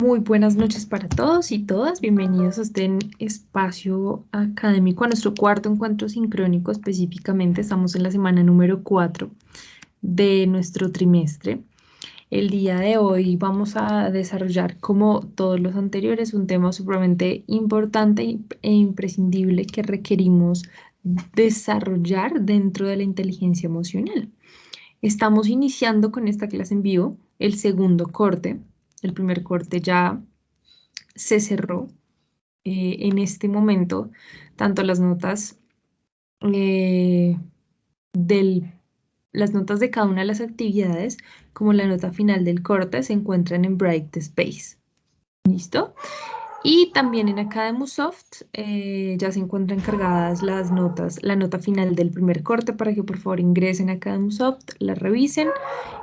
Muy buenas noches para todos y todas. Bienvenidos a este espacio académico, a nuestro cuarto encuentro sincrónico específicamente. Estamos en la semana número 4 de nuestro trimestre. El día de hoy vamos a desarrollar, como todos los anteriores, un tema supremamente importante e imprescindible que requerimos desarrollar dentro de la inteligencia emocional. Estamos iniciando con esta clase en vivo el segundo corte el primer corte ya se cerró. Eh, en este momento, tanto las notas eh, del, las notas de cada una de las actividades como la nota final del corte se encuentran en Bright Space. ¿Listo? Y también en Academusoft eh, ya se encuentran cargadas las notas, la nota final del primer corte para que por favor ingresen a Academusoft, la revisen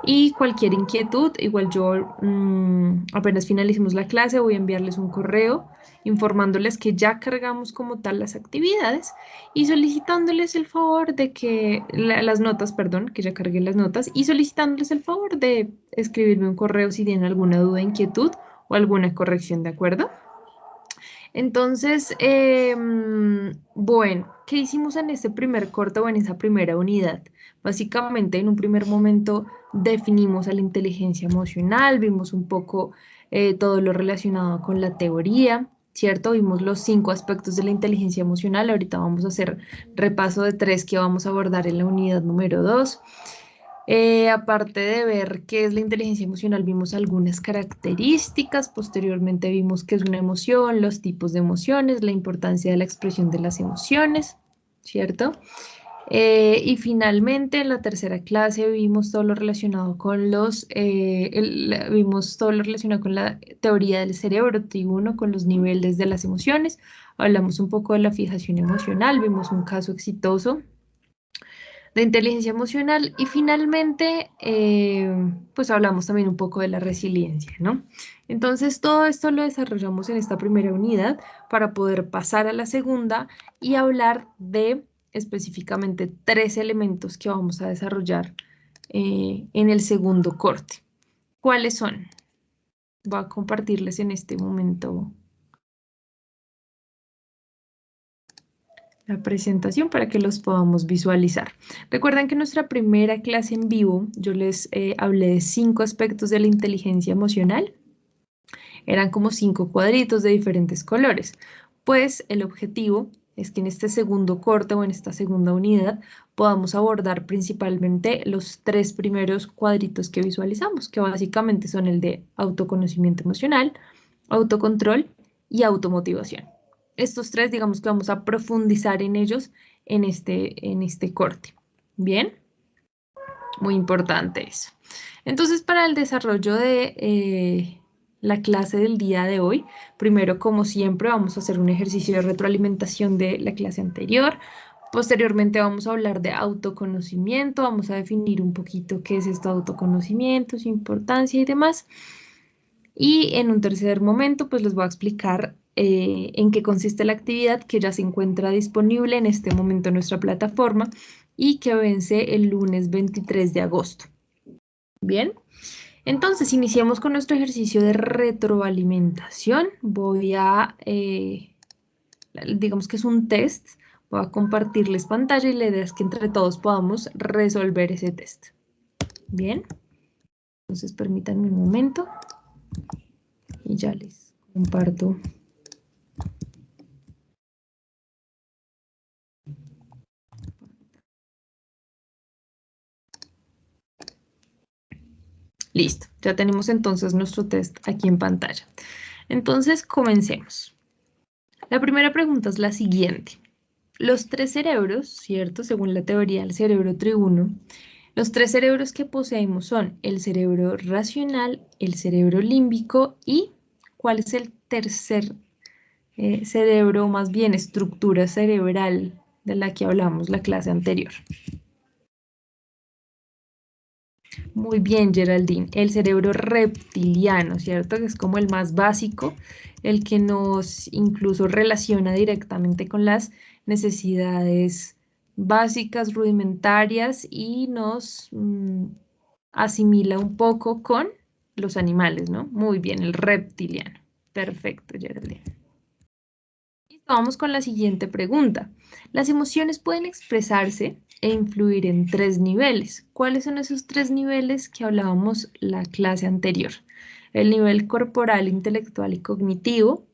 y cualquier inquietud, igual yo mm, apenas finalicemos la clase voy a enviarles un correo informándoles que ya cargamos como tal las actividades y solicitándoles el favor de que, las notas, perdón, que ya cargué las notas y solicitándoles el favor de escribirme un correo si tienen alguna duda, inquietud o alguna corrección, ¿de acuerdo? Entonces, em, bueno, ¿qué hicimos en este primer corte o en esa primera unidad? Básicamente, en un primer momento definimos a la inteligencia emocional, vimos un poco eh, todo lo relacionado con la teoría, ¿cierto? Vimos los cinco aspectos de la inteligencia emocional. Ahorita vamos a hacer repaso de tres que vamos a abordar en la unidad número dos. Eh, aparte de ver qué es la inteligencia emocional, vimos algunas características, posteriormente vimos qué es una emoción, los tipos de emociones, la importancia de la expresión de las emociones, ¿cierto? Eh, y finalmente en la tercera clase vimos todo lo relacionado con los, eh, vimos todo lo relacionado con la teoría del cerebro, T1, con los niveles de las emociones, hablamos un poco de la fijación emocional, vimos un caso exitoso de inteligencia emocional y finalmente, eh, pues hablamos también un poco de la resiliencia, ¿no? Entonces, todo esto lo desarrollamos en esta primera unidad para poder pasar a la segunda y hablar de específicamente tres elementos que vamos a desarrollar eh, en el segundo corte. ¿Cuáles son? Voy a compartirles en este momento la presentación para que los podamos visualizar. Recuerden que en nuestra primera clase en vivo yo les eh, hablé de cinco aspectos de la inteligencia emocional. Eran como cinco cuadritos de diferentes colores. Pues el objetivo es que en este segundo corte o en esta segunda unidad podamos abordar principalmente los tres primeros cuadritos que visualizamos, que básicamente son el de autoconocimiento emocional, autocontrol y automotivación estos tres, digamos que vamos a profundizar en ellos en este, en este corte. ¿Bien? Muy importante eso. Entonces, para el desarrollo de eh, la clase del día de hoy, primero, como siempre, vamos a hacer un ejercicio de retroalimentación de la clase anterior. Posteriormente vamos a hablar de autoconocimiento, vamos a definir un poquito qué es esto autoconocimiento, su importancia y demás. Y en un tercer momento, pues les voy a explicar eh, en qué consiste la actividad que ya se encuentra disponible en este momento en nuestra plataforma y que vence el lunes 23 de agosto. Bien, entonces iniciamos con nuestro ejercicio de retroalimentación. Voy a, eh, digamos que es un test, voy a compartirles pantalla y la idea es que entre todos podamos resolver ese test. Bien, entonces permítanme un momento y ya les comparto Listo, ya tenemos entonces nuestro test aquí en pantalla. Entonces, comencemos. La primera pregunta es la siguiente. Los tres cerebros, ¿cierto? Según la teoría del cerebro triuno, los tres cerebros que poseemos son el cerebro racional, el cerebro límbico y ¿cuál es el tercer eh, cerebro, más bien estructura cerebral de la que hablamos la clase anterior? Muy bien, Geraldine. El cerebro reptiliano, ¿cierto? Que es como el más básico, el que nos incluso relaciona directamente con las necesidades básicas, rudimentarias y nos mm, asimila un poco con los animales, ¿no? Muy bien, el reptiliano. Perfecto, Geraldine. Vamos con la siguiente pregunta. Las emociones pueden expresarse e influir en tres niveles. ¿Cuáles son esos tres niveles que hablábamos la clase anterior? El nivel corporal, intelectual y cognitivo,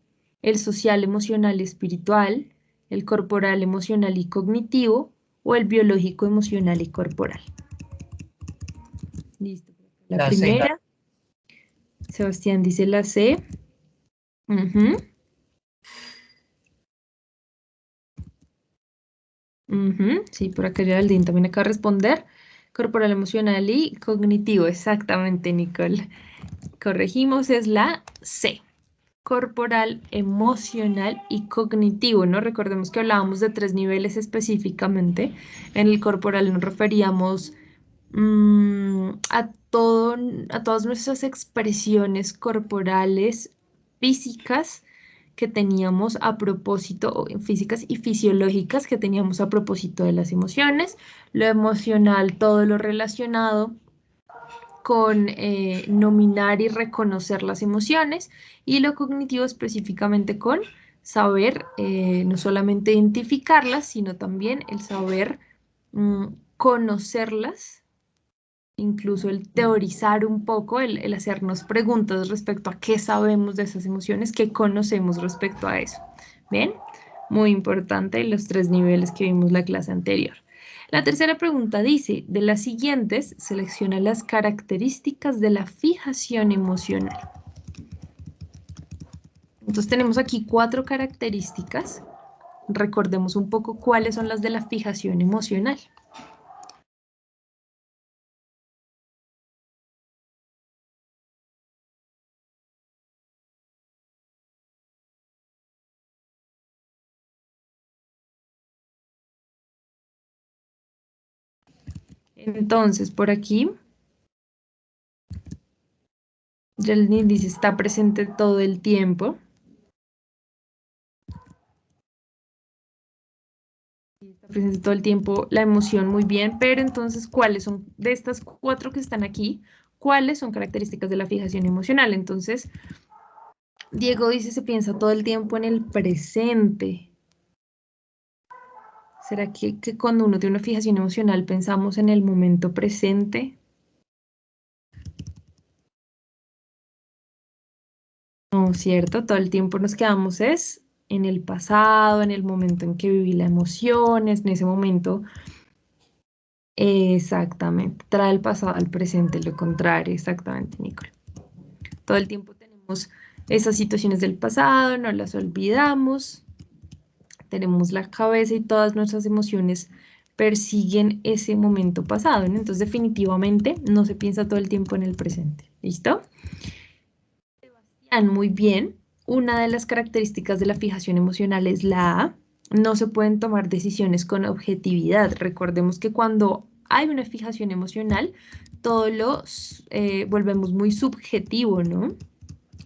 el social, emocional y espiritual, el corporal, emocional y cognitivo o el biológico, emocional y corporal. Listo. La, primera. Sebastián dice la C. Sí, por acá Geraldine también acaba de responder. Corporal, emocional y cognitivo. Exactamente, Nicole. Corregimos, es la C. Corporal, emocional y cognitivo, ¿no? Recordemos que hablábamos de tres niveles específicamente. En el corporal nos referíamos mm, a, todo, a todas nuestras expresiones corporales físicas que teníamos a propósito, físicas y fisiológicas que teníamos a propósito de las emociones, lo emocional, todo lo relacionado con eh, nominar y reconocer las emociones y lo cognitivo específicamente con saber eh, no solamente identificarlas, sino también el saber mm, conocerlas incluso el teorizar un poco, el, hacernos preguntas respecto a qué sabemos de esas emociones, qué conocemos respecto a eso. Bien, muy importante los tres niveles que vimos la clase anterior. La tercera pregunta dice, de las siguientes, selecciona las características de la fijación emocional. Entonces tenemos aquí cuatro características. Recordemos un poco cuáles son las de la fijación emocional. Entonces, por aquí, Jelny dice, está presente todo el tiempo. Está presente todo el tiempo la emoción, muy bien, pero entonces, ¿cuáles son de estas cuatro que están aquí? ¿Cuáles son características de la fijación emocional? Entonces, Diego dice, se piensa todo el tiempo en el presente. ¿Será que, cuando uno tiene una fijación emocional pensamos en el momento presente? No, ¿cierto? Todo el tiempo nos quedamos es en el pasado, en el momento en que viví la emoción, en ese momento. Exactamente, trae el pasado al presente, lo contrario, exactamente, Nicole. Todo el tiempo tenemos esas situaciones del pasado, no las olvidamos, tenemos la cabeza y todas nuestras emociones persiguen ese momento pasado, Entonces definitivamente no se piensa todo el tiempo en el presente, ¿listo? Sebastián, muy bien. Una de las características de la fijación emocional es la A. No se pueden tomar decisiones con objetividad. Recordemos que cuando hay una fijación emocional, todo lo eh, volvemos muy subjetivo, ¿no?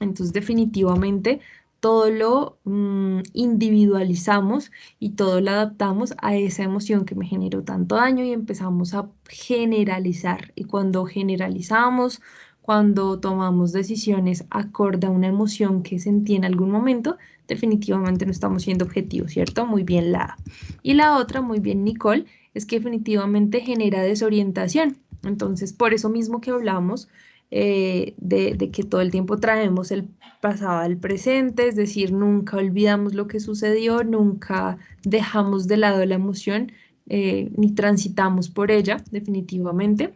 Entonces definitivamente todo lo mm, individualizamos y todo lo adaptamos a esa emoción que me generó tanto daño y empezamos a generalizar. Y cuando generalizamos, cuando tomamos decisiones acorde a una emoción que sentí en algún momento, definitivamente no estamos siendo objetivos, ¿cierto? Muy bien la Y la otra, muy bien Nicole, es que definitivamente genera desorientación. Entonces, por eso mismo que hablamos, eh, de, que todo el tiempo traemos el pasado al presente, es decir, nunca olvidamos lo que sucedió, nunca dejamos de lado la emoción, eh, ni transitamos por ella, definitivamente.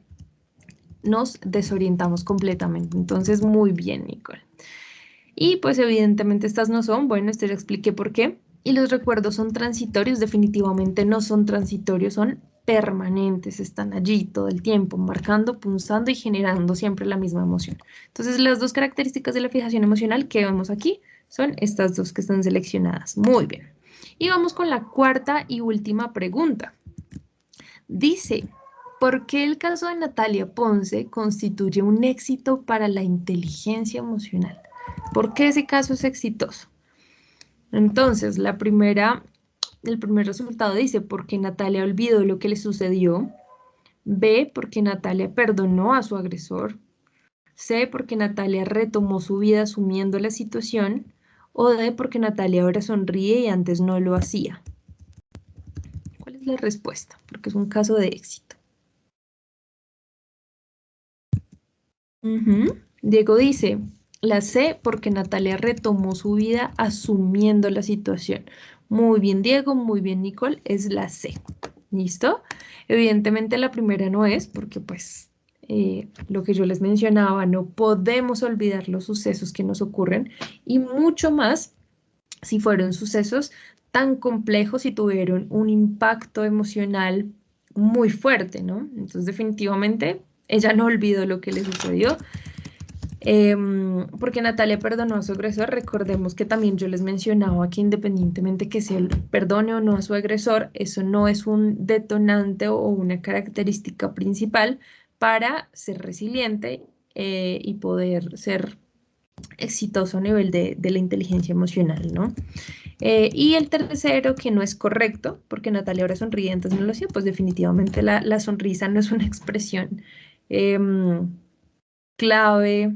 Nos desorientamos completamente. Entonces, muy bien, Nicole. Y pues evidentemente estas no son, bueno, este ya expliqué por qué. Y los recuerdos son transitorios, definitivamente no son transitorios, son permanentes, están allí todo el tiempo, marcando, punzando y generando siempre la misma emoción. Entonces, las dos características de la fijación emocional que vemos aquí son estas dos que están seleccionadas. Muy bien. Y vamos con la cuarta y última pregunta. Dice, ¿por qué el caso de Natalia Ponce constituye un éxito para la inteligencia emocional? ¿Por qué ese caso es exitoso? Entonces, la primera el primer resultado dice, porque Natalia olvidó lo que le sucedió. B, porque Natalia perdonó a su agresor. C, porque Natalia retomó su vida asumiendo la situación. O D, porque Natalia ahora sonríe y antes no lo hacía. ¿Cuál es la respuesta? Porque es un caso de éxito. Diego dice, la C porque Natalia retomó su vida asumiendo la situación. Muy bien, Diego, muy bien, Nicole, es la C. ¿Listo? Evidentemente la primera no es porque pues eh, lo que yo les mencionaba, no podemos olvidar los sucesos que nos ocurren y mucho más si fueron sucesos tan complejos y tuvieron un impacto emocional muy fuerte, ¿no? Entonces definitivamente ella no olvidó lo que le sucedió. Em, porque Natalia perdonó a su agresor, recordemos que también yo les mencionaba que independientemente que se perdone o no a su agresor, eso no es un detonante o una característica principal para ser resiliente eh, y poder ser exitoso a nivel de, la inteligencia emocional, ¿no? Eh, y el tercero, que no es correcto, porque Natalia ahora sonríe, entonces no lo sé, pues definitivamente la sonrisa no es una expresión Em, clave,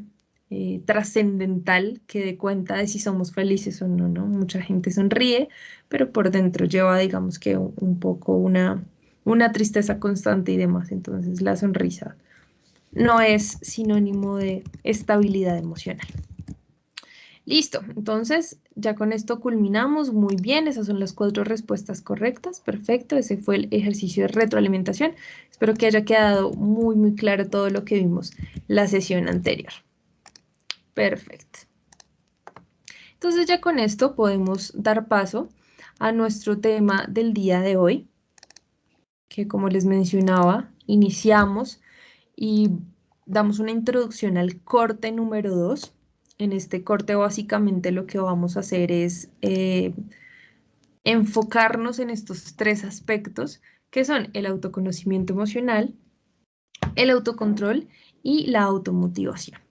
eh, trascendental que dé cuenta de si somos felices o no, ¿no? Mucha gente sonríe, pero por dentro lleva, digamos que un, poco una, una tristeza constante y demás. Entonces la sonrisa no es sinónimo de estabilidad emocional. Listo, entonces ya con esto culminamos muy bien, esas son las cuatro respuestas correctas, perfecto, ese fue el ejercicio de retroalimentación. Espero que haya quedado muy muy claro todo lo que vimos la sesión anterior. Perfecto. Entonces ya con esto podemos dar paso a nuestro tema del día de hoy, que como les mencionaba, iniciamos y damos una introducción al corte número 2 en este corte básicamente lo que vamos a hacer es eh, enfocarnos en estos tres aspectos que son el autoconocimiento emocional, el autocontrol y la automotivación.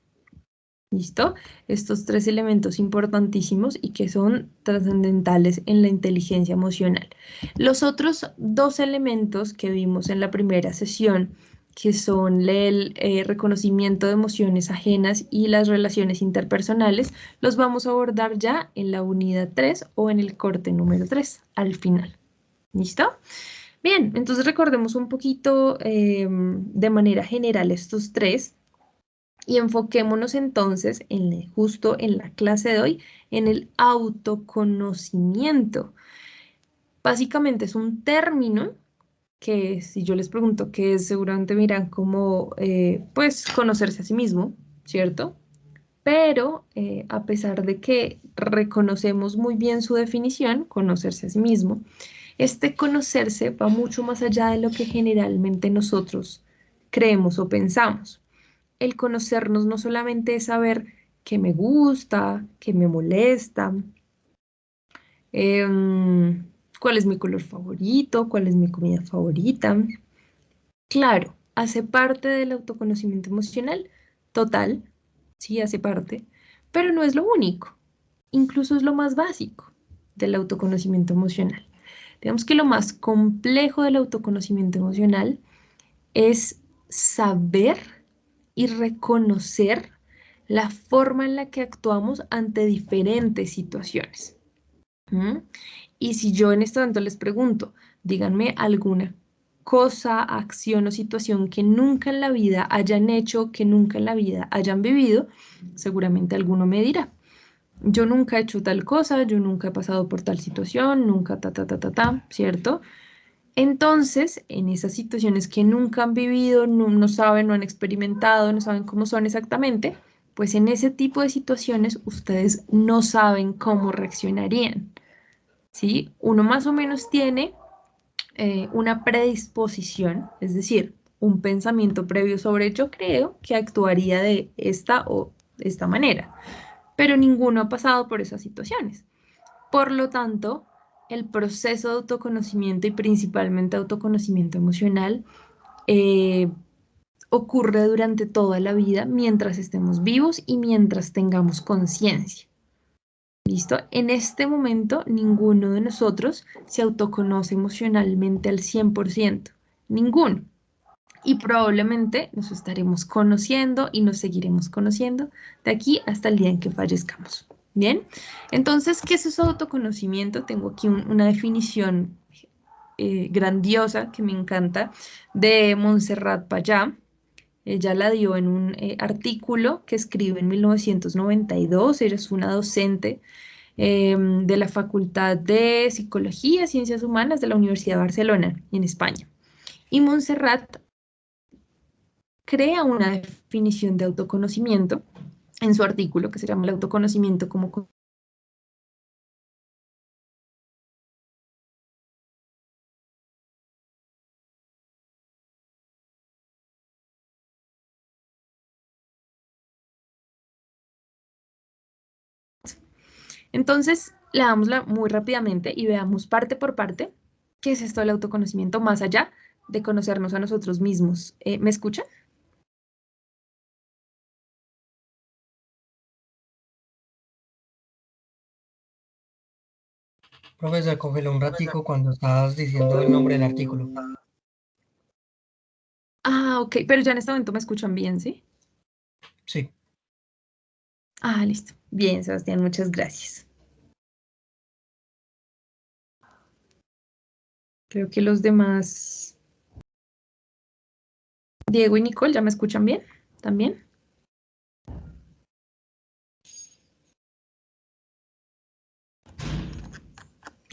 ¿Listo? Estos tres elementos importantísimos y que son trascendentales en la inteligencia emocional. Los otros dos elementos que vimos en la primera sesión que son el eh, reconocimiento de emociones ajenas y las relaciones interpersonales, los vamos a abordar ya en la unidad 3 o en el corte número 3 al final. ¿Listo? Bien, entonces recordemos un poquito em, de manera general estos tres y enfoquémonos entonces en, justo en la clase de hoy en el autoconocimiento. Básicamente es un término que si yo les pregunto qué es, seguramente miran como, eh, pues, conocerse a sí mismo, ¿cierto? Pero eh, a pesar de que reconocemos muy bien su definición, conocerse a sí mismo, este conocerse va mucho más allá de lo que generalmente nosotros creemos o pensamos. El conocernos no solamente es saber qué me gusta, qué me molesta, eh, cuál es mi color favorito, cuál es mi comida favorita. Claro, hace parte del autoconocimiento emocional, total, sí hace parte, pero no es lo único, incluso es lo más básico del autoconocimiento emocional. Digamos que lo más complejo del autoconocimiento emocional es saber y reconocer la forma en la que actuamos ante diferentes situaciones. Y si yo en este momento les pregunto, díganme alguna cosa, acción o situación que nunca en la vida hayan hecho, que nunca en la vida hayan vivido, seguramente alguno me dirá. Yo nunca he hecho tal cosa, yo nunca he pasado por tal situación, nunca ta, ta, ta, ta, ta, ¿cierto? Entonces, en esas situaciones que nunca han vivido, no, no saben, no han experimentado, no saben cómo son exactamente, pues en ese tipo de situaciones ustedes no saben cómo reaccionarían. ¿sí? Uno más o menos tiene eh, una predisposición, es decir, un pensamiento previo sobre yo creo que actuaría de esta o esta manera, pero ninguno ha pasado por esas situaciones. Por lo tanto, el proceso de autoconocimiento y principalmente autoconocimiento emocional eh, ocurre durante toda la vida mientras estemos vivos y mientras tengamos conciencia. ¿Listo? En este momento ninguno de nosotros se autoconoce emocionalmente al 100%. Ninguno. y probablemente nos estaremos conociendo y nos seguiremos conociendo de aquí hasta el día en que fallezcamos. Bien, entonces, ¿qué es eso autoconocimiento? Tengo aquí una definición eh, grandiosa que me encanta de Montserrat Payá. Ella la dio en un eh, artículo que escribe en 1992. Ella es una docente em, de la Facultad de Psicología y Ciencias Humanas de la Universidad de Barcelona, en España. Y Montserrat crea una definición de autoconocimiento en su artículo que se llama el autoconocimiento como Entonces, leámosla muy rápidamente y veamos parte por parte qué es esto del autoconocimiento más allá de conocernos a nosotros mismos. Eh, ¿Me escuchan? Profesor, cógelo un ratico cuando estabas diciendo el nombre del artículo. Ah, ok, pero ya en este momento me escuchan bien, ¿sí? Sí. Ah, listo. Bien, Sebastián, muchas gracias. Creo que los demás... Diego y Nicole, ¿ya me escuchan bien? ¿También?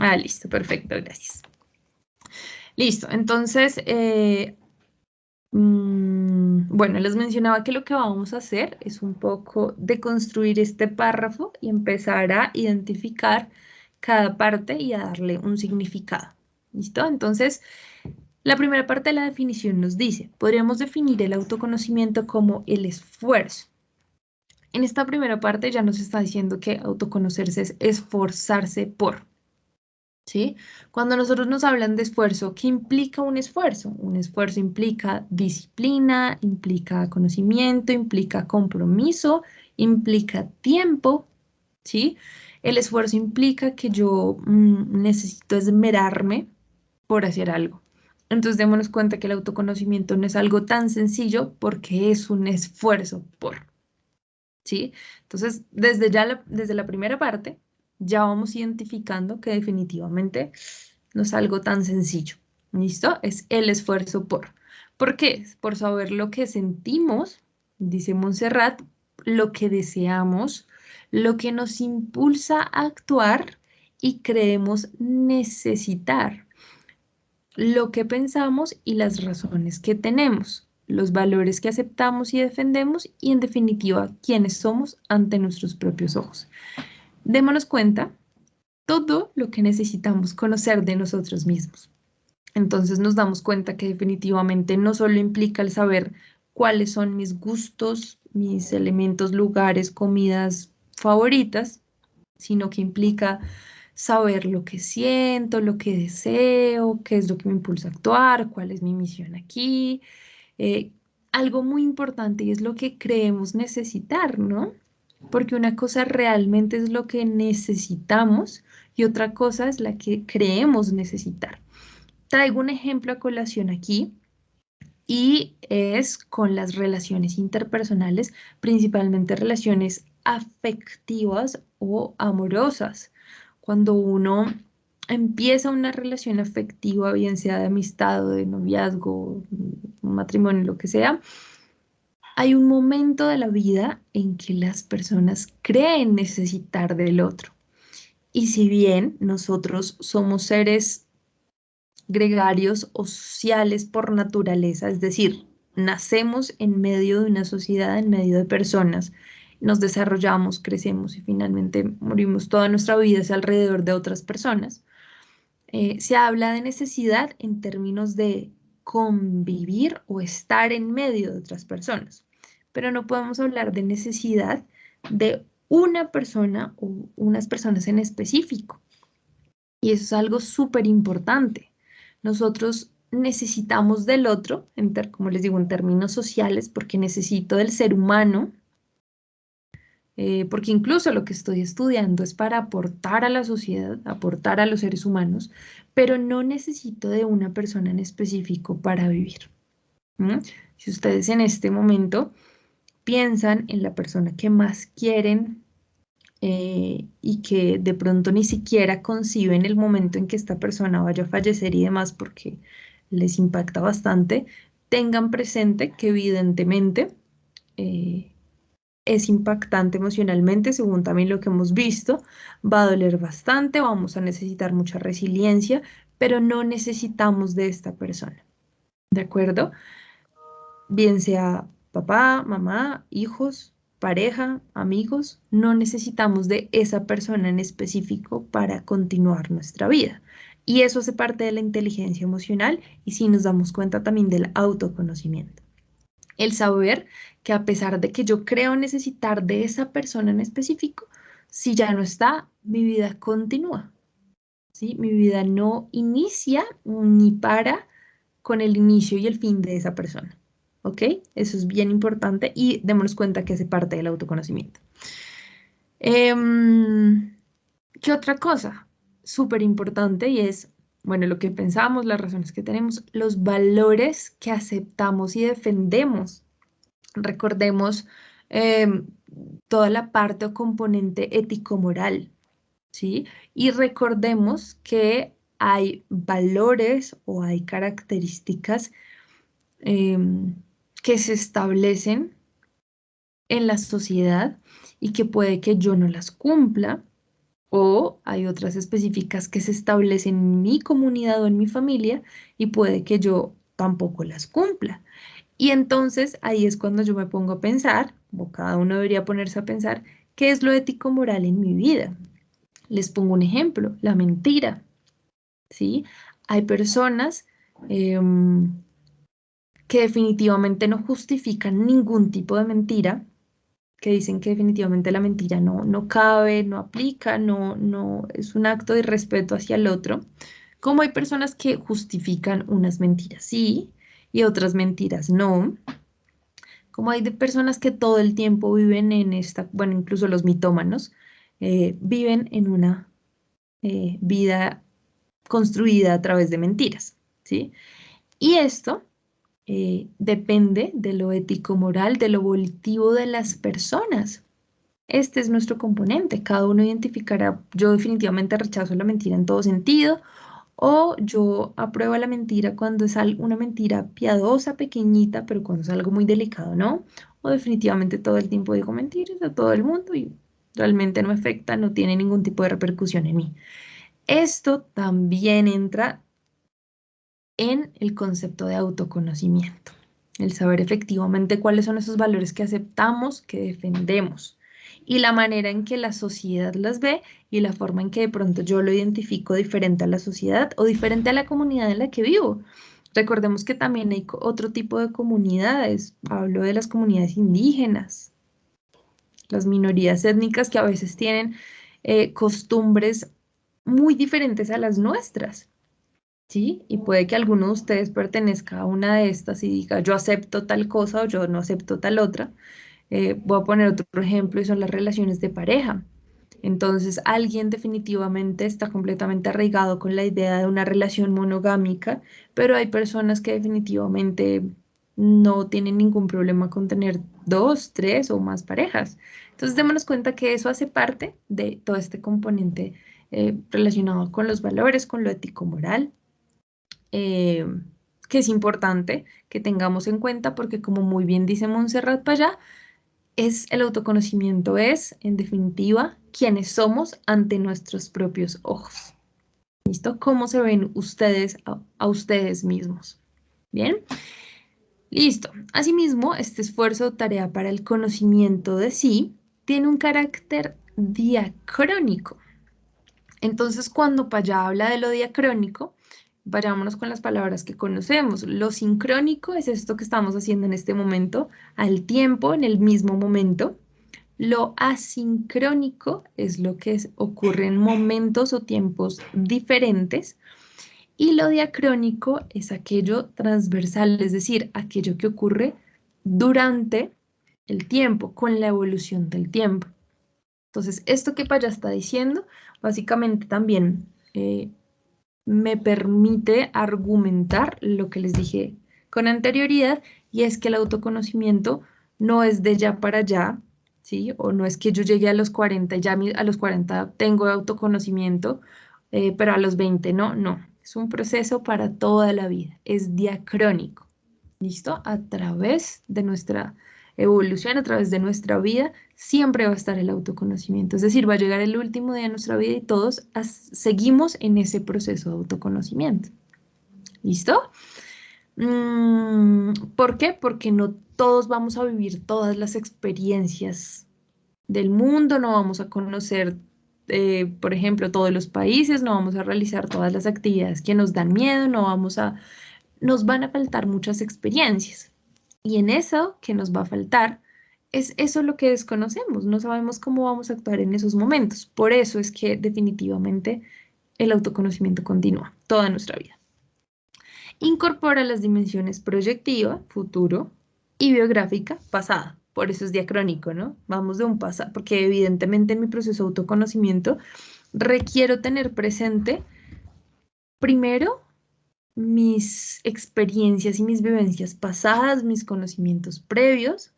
Ah, listo, perfecto, gracias. Listo, entonces, eh, mm, bueno, les mencionaba que lo que vamos a hacer es un poco deconstruir este párrafo y empezar a identificar cada parte y a darle un significado. ¿Listo? Entonces, la primera parte de la definición nos dice, podríamos definir el autoconocimiento como el esfuerzo. En esta primera parte ya nos está diciendo que autoconocerse es esforzarse por. ¿Sí? Cuando nosotros nos hablan de esfuerzo, ¿qué implica un esfuerzo? Un esfuerzo implica disciplina, implica conocimiento, implica compromiso, implica tiempo, ¿sí? El esfuerzo implica que yo mm, necesito esmerarme por hacer algo. Entonces démonos cuenta que el autoconocimiento no es algo tan sencillo porque es un esfuerzo por, ¿sí? Entonces, desde ya desde la primera parte, ya vamos identificando que definitivamente no es algo tan sencillo. ¿Listo? Es el esfuerzo por. ¿Por qué? Por saber lo que sentimos, dice Montserrat, lo que deseamos, lo que nos impulsa a actuar y creemos necesitar, lo que pensamos y las razones que tenemos, los valores que aceptamos y defendemos y en definitiva quiénes somos ante nuestros propios ojos démonos cuenta todo lo que necesitamos conocer de nosotros mismos. Entonces nos damos cuenta que definitivamente no solo implica el saber cuáles son mis gustos, mis elementos, lugares, comidas favoritas, sino que implica saber lo que siento, lo que deseo, qué es lo que me impulsa a actuar, cuál es mi misión aquí. Eh, algo muy importante y es lo que creemos necesitar, ¿no? Porque una cosa realmente es lo que necesitamos y otra cosa es la que creemos necesitar. Traigo un ejemplo a colación aquí y es con las relaciones interpersonales, principalmente relaciones afectivas o amorosas. Cuando uno empieza una relación afectiva, bien sea de amistad de noviazgo, matrimonio, lo que sea, hay un momento de la vida en que las personas creen necesitar del otro. Y si bien nosotros somos seres gregarios o sociales por naturaleza, es decir, nacemos en medio de una sociedad, en medio de personas, nos desarrollamos, crecemos y finalmente morimos toda nuestra vida alrededor de otras personas, eh, se habla de necesidad en términos de convivir o estar en medio de otras personas. Pero no podemos hablar de necesidad de una persona o unas personas en específico. Y eso es algo súper importante. Nosotros necesitamos del otro, como les digo, en términos sociales, porque necesito del ser humano, eh, porque incluso lo que estoy estudiando es para aportar a la sociedad, aportar a los seres humanos, pero no necesito de una persona en específico para vivir. Si ustedes en este momento piensan en la persona que más quieren eh, y que de pronto ni siquiera conciben el momento en que esta persona vaya a fallecer y demás porque les impacta bastante, tengan presente que evidentemente eh, es impactante emocionalmente, según también lo que hemos visto, va a doler bastante, vamos a necesitar mucha resiliencia, pero no necesitamos de esta persona. ¿De acuerdo? Bien sea papá, mamá, hijos, pareja, amigos, no necesitamos de esa persona en específico para continuar nuestra vida. Y eso hace parte de la inteligencia emocional y si nos damos cuenta también del autoconocimiento. El saber que a pesar de que yo creo necesitar de esa persona en específico, si ya no está, mi vida continúa. ¿sí? Mi vida no inicia ni para con el inicio y el fin de esa persona. ¿Ok? Eso es bien importante y démonos cuenta que hace parte del autoconocimiento. Em, ¿Qué otra cosa? Súper importante y es, bueno, lo que pensamos, las razones que tenemos, los valores que aceptamos y defendemos. Recordemos em, toda la parte o componente ético-moral, ¿sí? Y recordemos que hay valores o hay características em, que se establecen en la sociedad y que puede que yo no las cumpla, o hay otras específicas que se establecen en mi comunidad o en mi familia y puede que yo tampoco las cumpla. Y entonces ahí es cuando yo me pongo a pensar, o cada uno debería ponerse a pensar, ¿qué es lo ético moral en mi vida? Les pongo un ejemplo, la mentira. ¿sí? Hay personas em, que definitivamente no justifican ningún tipo de mentira, que dicen que definitivamente la mentira no, no cabe, no aplica, no, no es un acto de respeto hacia el otro. Como hay personas que justifican unas mentiras sí y otras mentiras no. Como hay de personas que todo el tiempo viven en esta, bueno, incluso los mitómanos, eh, viven en una eh, vida construida a través de mentiras, ¿sí? Y esto eh, depende de lo ético-moral, de lo volitivo de las personas. Este es nuestro componente. Cada uno identificará, yo definitivamente rechazo la mentira en todo sentido, o yo apruebo la mentira cuando es una mentira piadosa, pequeñita, pero cuando es algo muy delicado, ¿no? O definitivamente todo el tiempo digo mentiras a todo el mundo y realmente no afecta, no tiene ningún tipo de repercusión en mí. Esto también entra en el concepto de autoconocimiento, el saber efectivamente cuáles son esos valores que aceptamos, que defendemos y la manera en que la sociedad las ve y la forma en que de pronto yo lo identifico diferente a la sociedad o diferente a la comunidad en la que vivo. Recordemos que también hay otro tipo de comunidades, hablo de las comunidades indígenas, las minorías étnicas que a veces tienen eh, costumbres muy diferentes a las nuestras. ¿Sí? Y puede que alguno de ustedes pertenezca a una de estas y diga, yo acepto tal cosa o yo no acepto tal otra. Eh, voy a poner otro ejemplo y son las relaciones de pareja. Entonces, alguien definitivamente está completamente arraigado con la idea de una relación monogámica, pero hay personas que definitivamente no tienen ningún problema con tener dos, tres o más parejas. Entonces, démonos cuenta que eso hace parte de todo este componente eh, relacionado con los valores, con lo ético-moral, eh, que es importante que tengamos en cuenta porque como muy bien dice Montserrat Payá, es el autoconocimiento es, en definitiva, quienes somos ante nuestros propios ojos. ¿Listo? ¿Cómo se ven ustedes a ustedes mismos? Bien. Listo. Asimismo, este esfuerzo o tarea para el conocimiento de sí tiene un carácter diacrónico. Entonces, cuando Paya habla de lo diacrónico, vayámonos con las palabras que conocemos. Lo sincrónico es esto que estamos haciendo en este momento, al tiempo, en el mismo momento. Lo asincrónico es lo que ocurre en momentos o tiempos diferentes. Y lo diacrónico es aquello transversal, es decir, aquello que ocurre durante el tiempo, con la evolución del tiempo. Entonces, esto que Paya está diciendo, básicamente también eh, me permite argumentar lo que les dije con anterioridad y es que el autoconocimiento no es de ya para allá, ¿sí? O no es que yo llegue a los 40 y ya a los 40 tengo autoconocimiento, eh, pero a los 20 no, no. Es un proceso para toda la vida, es diacrónico, ¿listo? A través de nuestra evolución, a través de nuestra vida, siempre va a estar el autoconocimiento. Es decir, va a llegar el último día de nuestra vida y todos seguimos en ese proceso de autoconocimiento. ¿Listo? Mm, ¿Por qué? Porque no todos vamos a vivir todas las experiencias del mundo, no vamos a conocer, eh, por ejemplo, todos los países, no vamos a realizar todas las actividades que nos dan miedo, no vamos a, nos van a faltar muchas experiencias. Y en eso que nos va a faltar, es eso lo que desconocemos, no sabemos cómo vamos a actuar en esos momentos. Por eso es que definitivamente el autoconocimiento continúa toda nuestra vida. Incorpora las dimensiones proyectiva, futuro, y biográfica, pasada. Por eso es diacrónico, ¿no? Vamos de un pasado, porque evidentemente en mi proceso de autoconocimiento requiero tener presente primero mis experiencias y mis vivencias pasadas, mis conocimientos previos,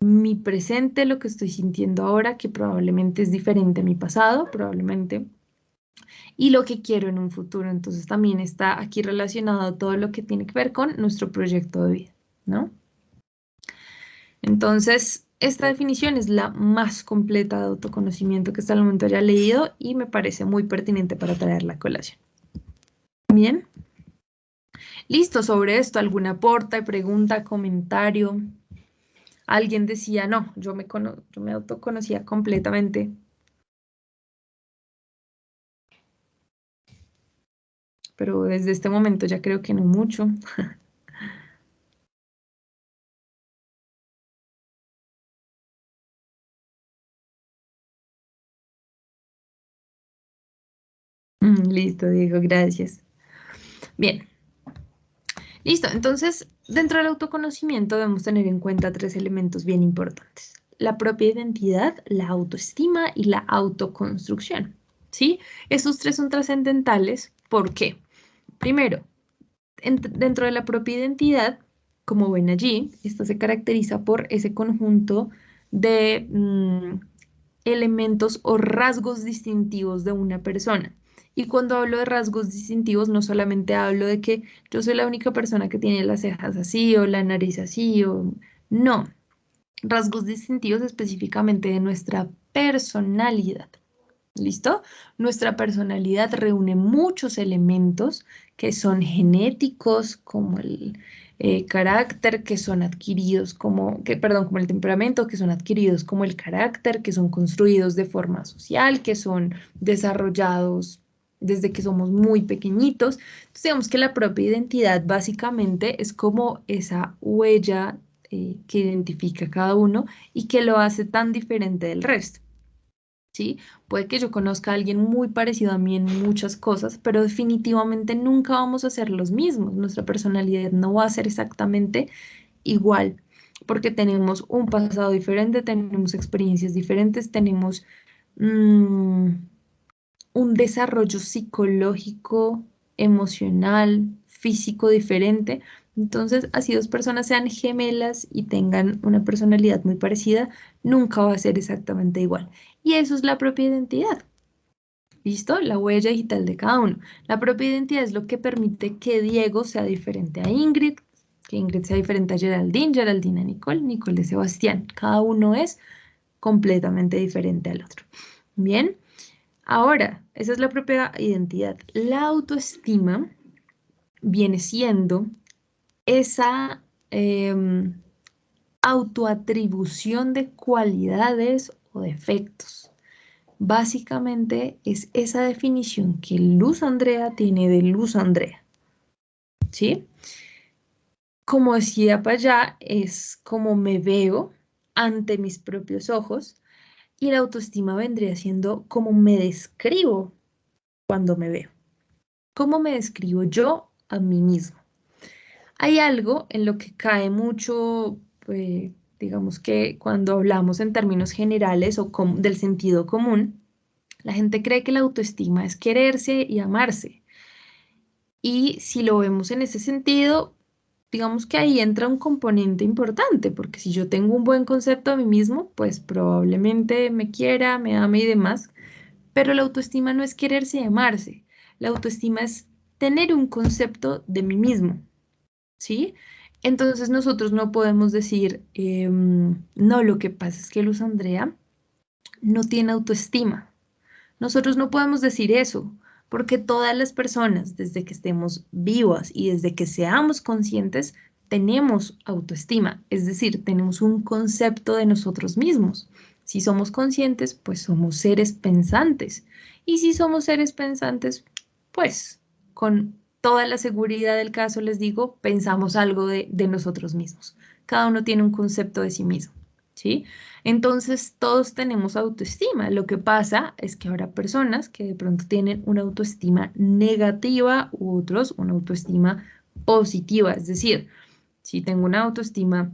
mi presente, lo que estoy sintiendo ahora, que probablemente es diferente a mi pasado, probablemente, y lo que quiero en un futuro. Entonces también está aquí relacionado todo lo que tiene que ver con nuestro proyecto de vida, ¿no? Entonces, esta definición es la más completa de autoconocimiento que hasta el momento haya leído y me parece muy pertinente para traer la colación. Bien. Listo, sobre esto, ¿alguna aporta, pregunta, comentario? Alguien decía, no, yo me, yo me autoconocía completamente. Pero desde este momento ya creo que no mucho. Mm, listo, Diego, gracias. Bien. Listo, entonces dentro del autoconocimiento debemos tener en cuenta tres elementos bien importantes. La propia identidad, la autoestima y la autoconstrucción. ¿Sí? Estos tres son trascendentales. ¿Por qué? Primero, dentro de la propia identidad, como ven allí, esta se caracteriza por ese conjunto de mm, elementos o rasgos distintivos de una persona. Y cuando hablo de rasgos distintivos, no solamente hablo de que yo soy la única persona que tiene las cejas así o la nariz así o no. Rasgos distintivos específicamente de nuestra personalidad. ¿Listo? Nuestra personalidad reúne muchos elementos que son genéticos, como el eh, carácter, que son adquiridos como, perdón, como el temperamento, que son adquiridos como el carácter, que son construidos de forma social, que son desarrollados desde que somos muy pequeñitos. Entonces, digamos que la propia identidad básicamente es como esa huella eh, que identifica a cada uno y que lo hace tan diferente del resto. ¿Sí? Puede que yo conozca a alguien muy parecido a mí en muchas cosas, pero definitivamente nunca vamos a ser los mismos. Nuestra personalidad no va a ser exactamente igual, porque tenemos un pasado diferente, tenemos experiencias diferentes, tenemos... Mm, un desarrollo psicológico, emocional, físico diferente. Entonces, así dos personas sean gemelas y tengan una personalidad muy parecida, nunca va a ser exactamente igual. Y eso es la propia identidad. ¿Listo? La huella digital de cada uno. La propia identidad es lo que permite que Diego sea diferente a Ingrid, que Ingrid sea diferente a Geraldine, Geraldine a Nicole, Nicole a Sebastián. Cada uno es completamente diferente al otro. Bien. Ahora, esa es la propia identidad. La autoestima viene siendo esa em, autoatribución de cualidades o defectos. Básicamente es esa definición que Luz Andrea tiene de Luz Andrea. ¿Sí? Como decía para allá, es como me veo ante mis propios ojos y la autoestima vendría siendo cómo me describo cuando me veo. ¿Cómo me describo yo a mí mismo? Hay algo en lo que cae mucho, pues, digamos que cuando hablamos en términos generales o del sentido común, la gente cree que la autoestima es quererse y amarse. Y si lo vemos en ese sentido, digamos que ahí entra un componente importante, porque si yo tengo un buen concepto de mí mismo, pues probablemente me quiera, me ame y demás, pero la autoestima no es quererse y amarse, la autoestima es tener un concepto de mí mismo, ¿sí? Entonces nosotros no podemos decir, em, no, lo que pasa es que Luz Andrea no tiene autoestima. Nosotros no podemos decir eso, porque todas las personas, desde que estemos vivas y desde que seamos conscientes, tenemos autoestima, es decir, tenemos un concepto de nosotros mismos. Si somos conscientes, pues somos seres pensantes. Y si somos seres pensantes, pues con toda la seguridad del caso, les digo, pensamos algo de, nosotros mismos. Cada uno tiene un concepto de sí mismo. ¿sí? Entonces, todos tenemos autoestima. Lo que pasa es que habrá personas que de pronto tienen una autoestima negativa u otros una autoestima positiva. Es decir, si tengo una autoestima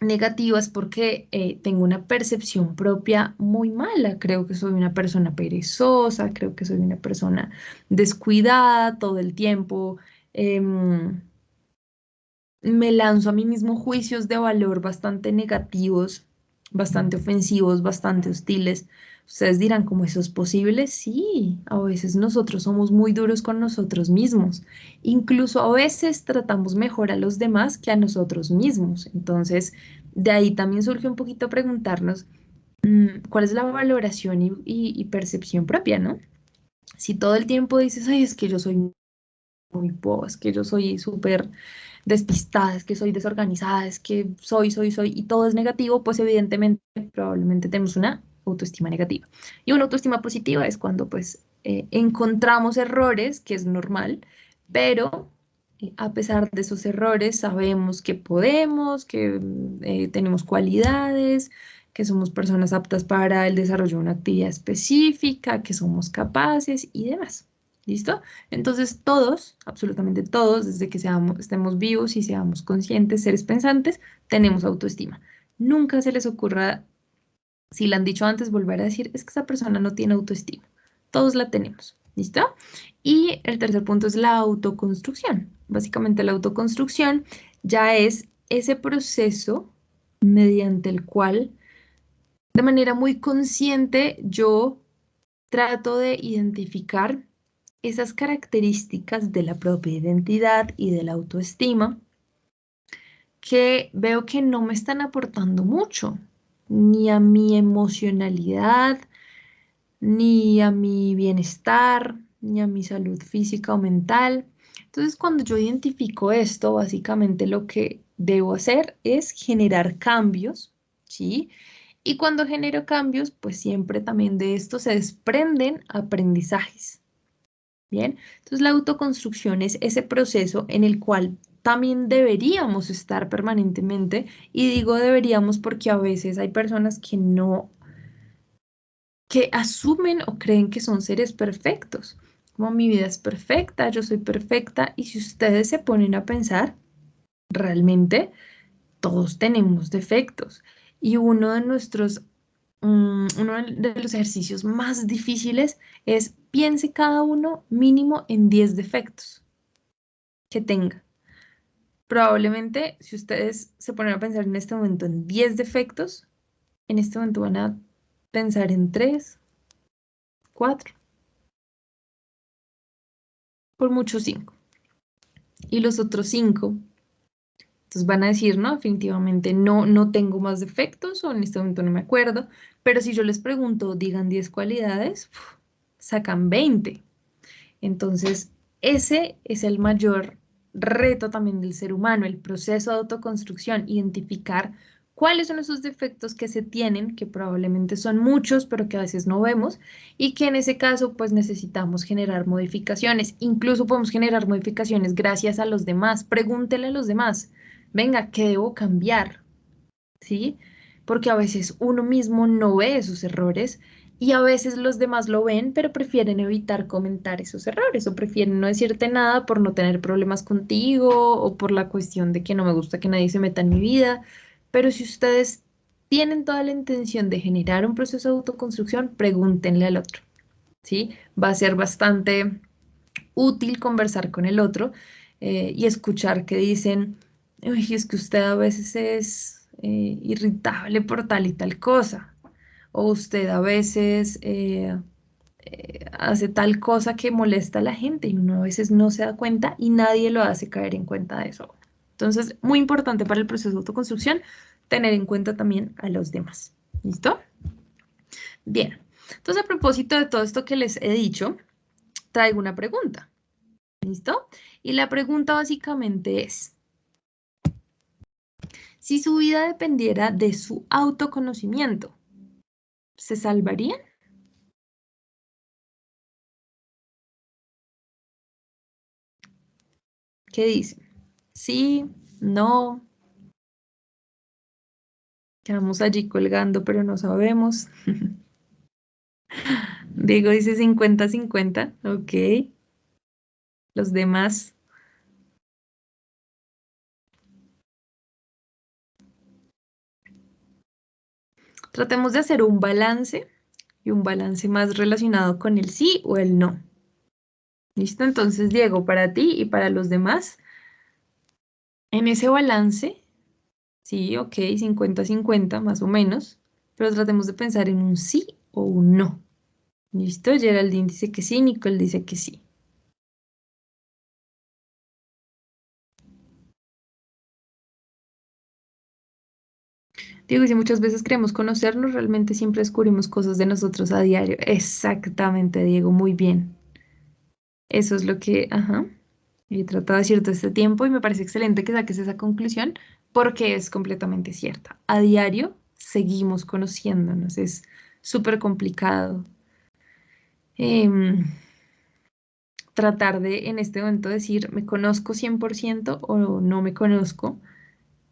negativa es porque eh, tengo una percepción propia muy mala. Creo que soy una persona perezosa, creo que soy una persona descuidada todo el tiempo. Em, me lanzo a mí mismo juicios de valor bastante negativos bastante ofensivos, bastante hostiles. Ustedes dirán, ¿cómo eso es posible? Sí, a veces nosotros somos muy duros con nosotros mismos. Incluso a veces tratamos mejor a los demás que a nosotros mismos. Entonces, de ahí también surge un poquito preguntarnos mm, cuál es la valoración y, percepción propia, ¿no? Si todo el tiempo dices, ay, es que yo soy muy boba, es que yo soy súper despistada, es que soy desorganizada, es que soy, soy, soy, y todo es negativo, pues evidentemente probablemente tenemos una autoestima negativa. Y una autoestima positiva es cuando pues eh, encontramos errores, que es normal, pero eh, a pesar de esos errores sabemos que podemos, que eh, tenemos cualidades, que somos personas aptas para el desarrollo de una actividad específica, que somos capaces y demás. ¿Listo? Entonces todos, absolutamente todos, desde que seamos, estemos vivos y seamos conscientes, seres pensantes, tenemos autoestima. Nunca se les ocurra, si la han dicho antes, volver a decir, es que esa persona no tiene autoestima. Todos la tenemos. ¿Listo? Y el tercer punto es la autoconstrucción. Básicamente la autoconstrucción ya es ese proceso mediante el cual de manera muy consciente yo trato de identificar esas características de la propia identidad y de la autoestima que veo que no me están aportando mucho, ni a mi emocionalidad, ni a mi bienestar, ni a mi salud física o mental. Entonces, cuando yo identifico esto, básicamente lo que debo hacer es generar cambios, ¿sí? Y cuando genero cambios, pues siempre también de esto se desprenden aprendizajes. Bien, entonces la autoconstrucción es ese proceso en el cual también deberíamos estar permanentemente y digo deberíamos porque a veces hay personas que no, que asumen o creen que son seres perfectos, como mi vida es perfecta, yo soy perfecta y si ustedes se ponen a pensar, realmente todos tenemos defectos y uno de nuestros Mm, uno de los ejercicios más difíciles es piense cada uno mínimo en 10 defectos que tenga. Probablemente si ustedes se ponen a pensar en este momento en 10 defectos, en este momento van a pensar en 3, 4, por mucho 5. Y los otros 5 entonces van a decir, no, definitivamente no, no tengo más defectos o en este momento no me acuerdo, pero si yo les pregunto, digan 10 cualidades, sacan 20. Entonces, ese es el mayor reto también del ser humano, el proceso de autoconstrucción, identificar cuáles son esos defectos que se tienen, que probablemente son muchos, pero que a veces no vemos, y que en ese caso pues necesitamos generar modificaciones. Incluso podemos generar modificaciones gracias a los demás. Pregúntele a los demás, venga, ¿qué debo cambiar? ¿Sí? Porque a veces uno mismo no ve esos errores y a veces los demás lo ven, pero prefieren evitar comentar esos errores o prefieren no decirte nada por no tener problemas contigo o por la cuestión de que no me gusta que nadie se meta en mi vida. Pero si ustedes tienen toda la intención de generar un proceso de autoconstrucción, pregúntenle al otro. ¿Sí? Va a ser bastante útil conversar con el otro eh, y escuchar que dicen, uy, es que usted a veces es eh, irritable por tal y tal cosa, o usted a veces eh, eh, hace tal cosa que molesta a la gente y uno a veces no se da cuenta y nadie lo hace caer en cuenta de eso. Entonces, muy importante para el proceso de autoconstrucción tener en cuenta también a los demás. ¿Listo? Bien. Entonces, a propósito de todo esto que les he dicho, traigo una pregunta. ¿Listo? Y la pregunta básicamente es, si su vida dependiera de su autoconocimiento, ¿se salvarían? ¿Qué dicen? Sí, no. Quedamos allí colgando, pero no sabemos. Diego dice 50-50, ok. Los demás. Tratemos de hacer un balance y un balance más relacionado con el sí o el no. ¿Listo? Entonces, Diego, para ti y para los demás, en ese balance, sí, ok, 50-50 más o menos, pero tratemos de pensar en un sí o un no. ¿Listo? Geraldine dice que sí, Nicole dice que sí. Diego dice, muchas veces creemos conocernos, realmente siempre descubrimos cosas de nosotros a diario. Exactamente, Diego, muy bien. Eso es lo que, ajá, he tratado de decir todo este tiempo y me parece excelente que saques esa conclusión porque es completamente cierta. A diario seguimos conociéndonos, es súper complicado. Em, tratar de en este momento decir, me conozco 100% o no me conozco,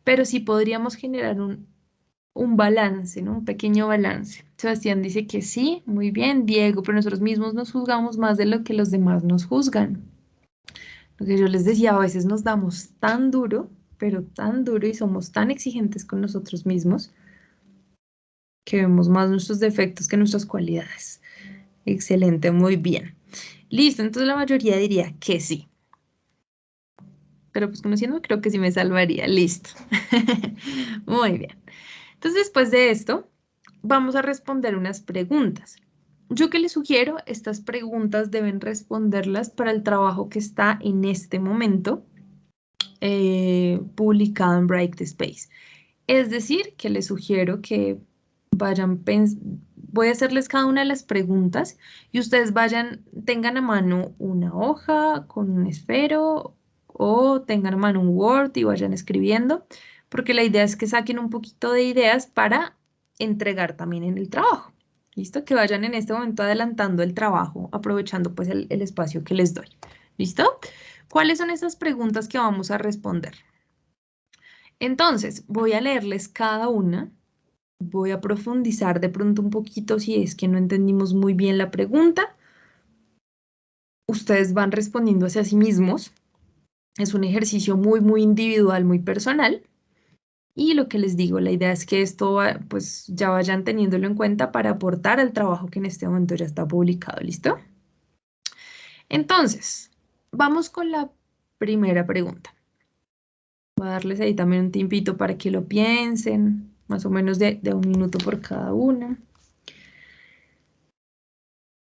pero sí podríamos generar un, un balance, ¿no? Un pequeño balance. Sebastián dice que sí, muy bien, Diego, pero nosotros mismos nos juzgamos más de lo que los demás nos juzgan. Lo que yo les decía, a veces nos damos tan duro, pero tan duro y somos tan exigentes con nosotros mismos que vemos más nuestros defectos que nuestras cualidades. Excelente, muy bien. Listo, entonces la mayoría diría que sí. Pero pues conociendo creo que sí me salvaría. Listo. muy bien. Entonces, después de esto, vamos a responder unas preguntas. Yo que les sugiero, estas preguntas deben responderlas para el trabajo que está en este momento eh, publicado en Break the Space. Es decir, que les sugiero que vayan, voy a hacerles cada una de las preguntas y ustedes vayan, tengan a mano una hoja con un esfero o tengan a mano un Word y vayan escribiendo porque la idea es que saquen un poquito de ideas para entregar también en el trabajo. ¿Listo? Que vayan en este momento adelantando el trabajo, aprovechando pues el, el espacio que les doy. ¿Listo? ¿Cuáles son esas preguntas que vamos a responder? Entonces, voy a leerles cada una. Voy a profundizar de pronto un poquito si es que no entendimos muy bien la pregunta. Ustedes van respondiendo hacia sí mismos. Es un ejercicio muy, muy individual, muy personal. Y lo que les digo, la idea es que esto pues ya vayan teniéndolo en cuenta para aportar al trabajo que en este momento ya está publicado, ¿listo? Entonces, vamos con la primera pregunta. Voy a darles ahí también un tiempito para que lo piensen, más o menos de, de un minuto por cada una.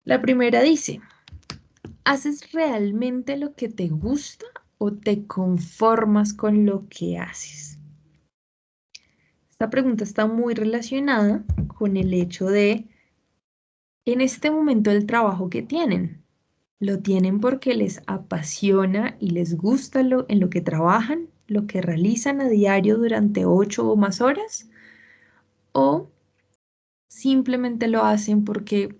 La primera dice, ¿haces realmente lo que te gusta o te conformas con lo que haces? Esta pregunta está muy relacionada con el hecho de, en este momento el trabajo que tienen, ¿lo tienen porque les apasiona y les gusta lo, en lo que trabajan, lo que realizan a diario durante ocho o más horas? ¿O simplemente lo hacen porque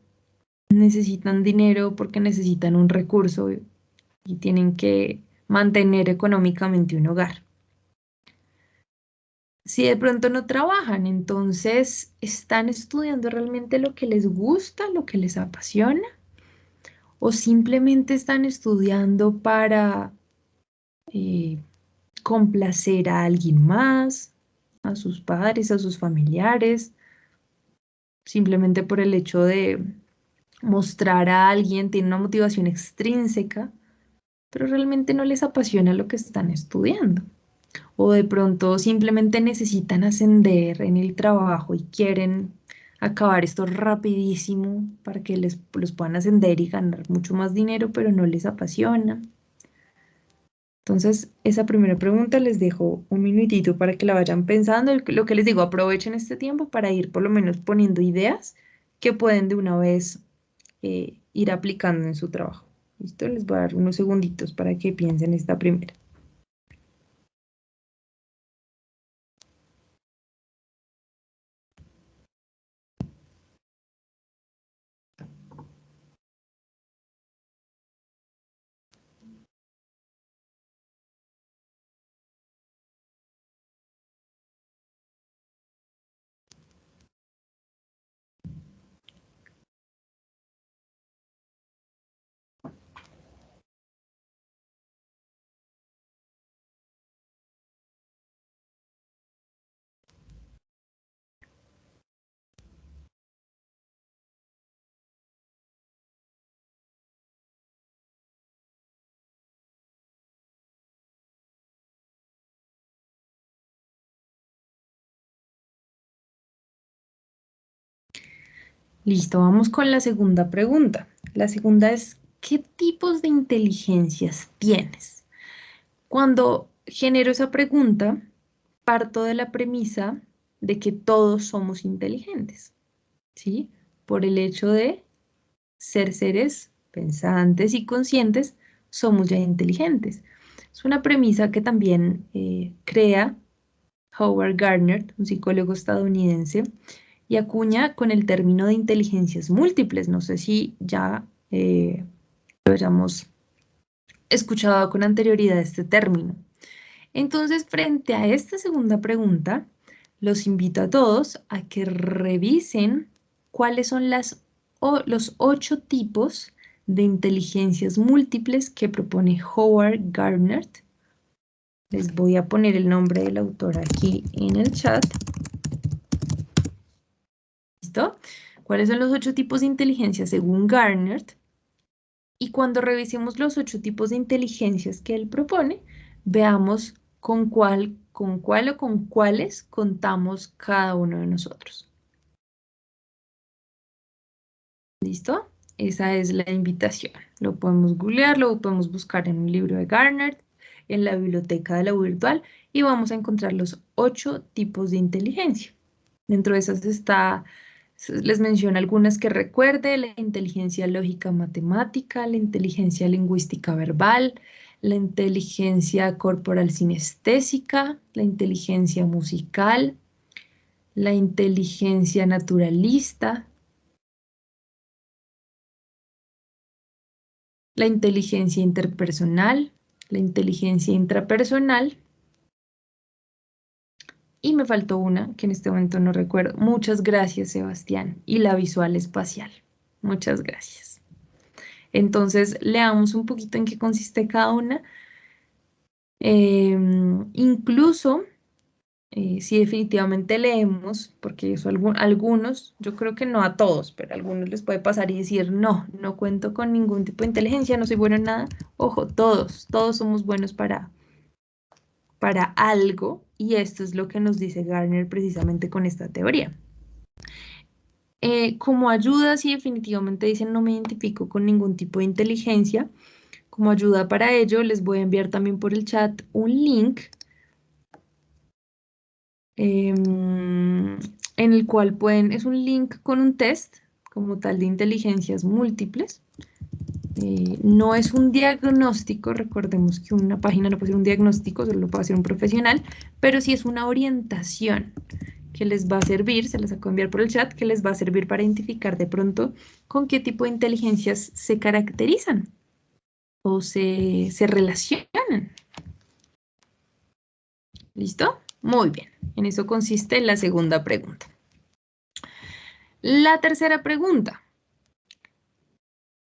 necesitan dinero, porque necesitan un recurso y tienen que mantener económicamente un hogar? Si de pronto no trabajan, entonces están estudiando realmente lo que les gusta, lo que les apasiona, o simplemente están estudiando para eh, complacer a alguien más, a sus padres, a sus familiares, simplemente por el hecho de mostrar a alguien, tiene una motivación extrínseca, pero realmente no les apasiona lo que están estudiando. O de pronto simplemente necesitan ascender en el trabajo y quieren acabar esto rapidísimo para que les, los puedan ascender y ganar mucho más dinero, pero no les apasiona. Entonces, esa primera pregunta les dejo un minutito para que la vayan pensando. Lo que les digo, aprovechen este tiempo para ir por lo menos poniendo ideas que pueden de una vez eh, ir aplicando en su trabajo. ¿Listo? Les voy a dar unos segunditos para que piensen esta primera. Listo, vamos con la segunda pregunta. La segunda es, ¿qué tipos de inteligencias tienes? Cuando genero esa pregunta, parto de la premisa de que todos somos inteligentes, ¿sí? Por el hecho de ser seres pensantes y conscientes, somos ya inteligentes. Es una premisa que también eh, crea Howard Gardner, un psicólogo estadounidense, y acuña con el término de inteligencias múltiples. No sé si ya eh, lo hayamos escuchado con anterioridad este término. Entonces, frente a esta segunda pregunta, los invito a todos a que revisen cuáles son las, los ocho tipos de inteligencias múltiples que propone Howard Gardner. Les voy a poner el nombre del autor aquí en el chat. ¿Cuáles son los ocho tipos de inteligencia según Garner? Y cuando revisemos los ocho tipos de inteligencias que él propone, veamos con cuál, con cuál o con cuáles contamos cada uno de nosotros. ¿Listo? Esa es la invitación. Lo podemos googlear, lo podemos buscar en un libro de Garner, en la biblioteca de la virtual y vamos a encontrar los ocho tipos de inteligencia. Dentro de esas está les menciono algunas que recuerde, la inteligencia lógica matemática, la inteligencia lingüística verbal, la inteligencia corporal sinestésica, la inteligencia musical, la inteligencia naturalista, la inteligencia interpersonal, la inteligencia intrapersonal, y me faltó una que en este momento no recuerdo. Muchas gracias, Sebastián. Y la visual espacial. Muchas gracias. Entonces, leamos un poquito en qué consiste cada una. Em, incluso, eh, si definitivamente leemos, porque eso algunos, yo creo que no a todos, pero a algunos les puede pasar y decir, no, no cuento con ningún tipo de inteligencia, no soy bueno en nada. Ojo, todos, todos somos buenos para, para algo y esto es lo que nos dice Garner precisamente con esta teoría. Eh, como ayuda, si definitivamente dicen no me identifico con ningún tipo de inteligencia, como ayuda para ello les voy a enviar también por el chat un link em, en el cual pueden, es un link con un test como tal de inteligencias múltiples eh, no es un diagnóstico, recordemos que una página no puede ser un diagnóstico, solo lo puede hacer un profesional, pero sí es una orientación que les va a servir, se las acabo de enviar por el chat, que les va a servir para identificar de pronto con qué tipo de inteligencias se caracterizan o se, se relacionan. ¿Listo? Muy bien, en eso consiste la segunda pregunta. La tercera pregunta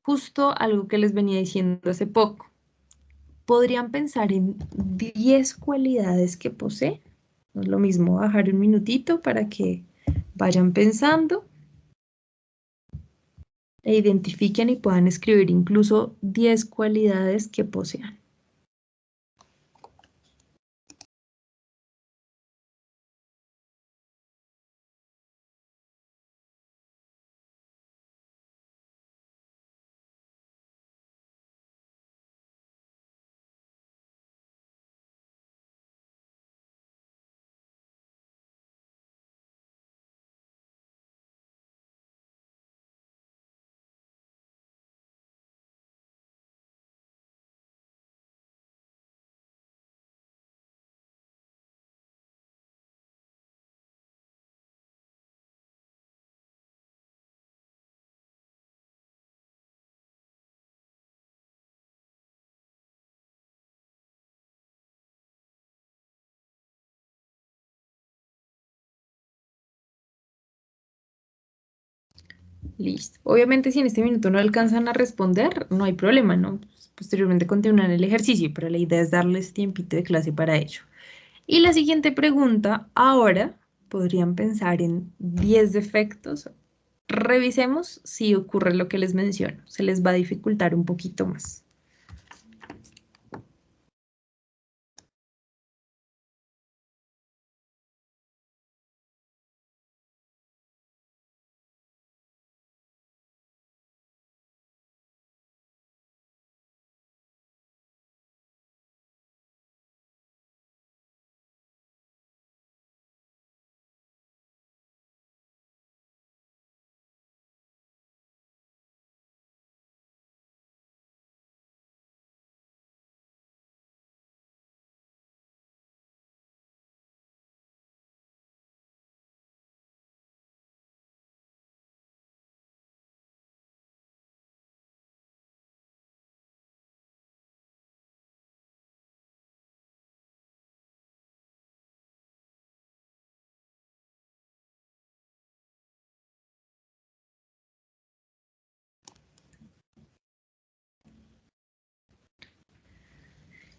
justo algo que les venía diciendo hace poco. Podrían pensar en 10 cualidades que posee. No es lo mismo bajar un minutito para que vayan pensando e identifiquen y puedan escribir incluso 10 cualidades que posean. Listo. Obviamente si en este minuto no alcanzan a responder, no hay problema, ¿no? Posteriormente continúan el ejercicio, pero la idea es darles tiempito de clase para ello. Y la siguiente pregunta, ahora podrían pensar en 10 defectos. Revisemos si ocurre lo que les menciono. Se les va a dificultar un poquito más.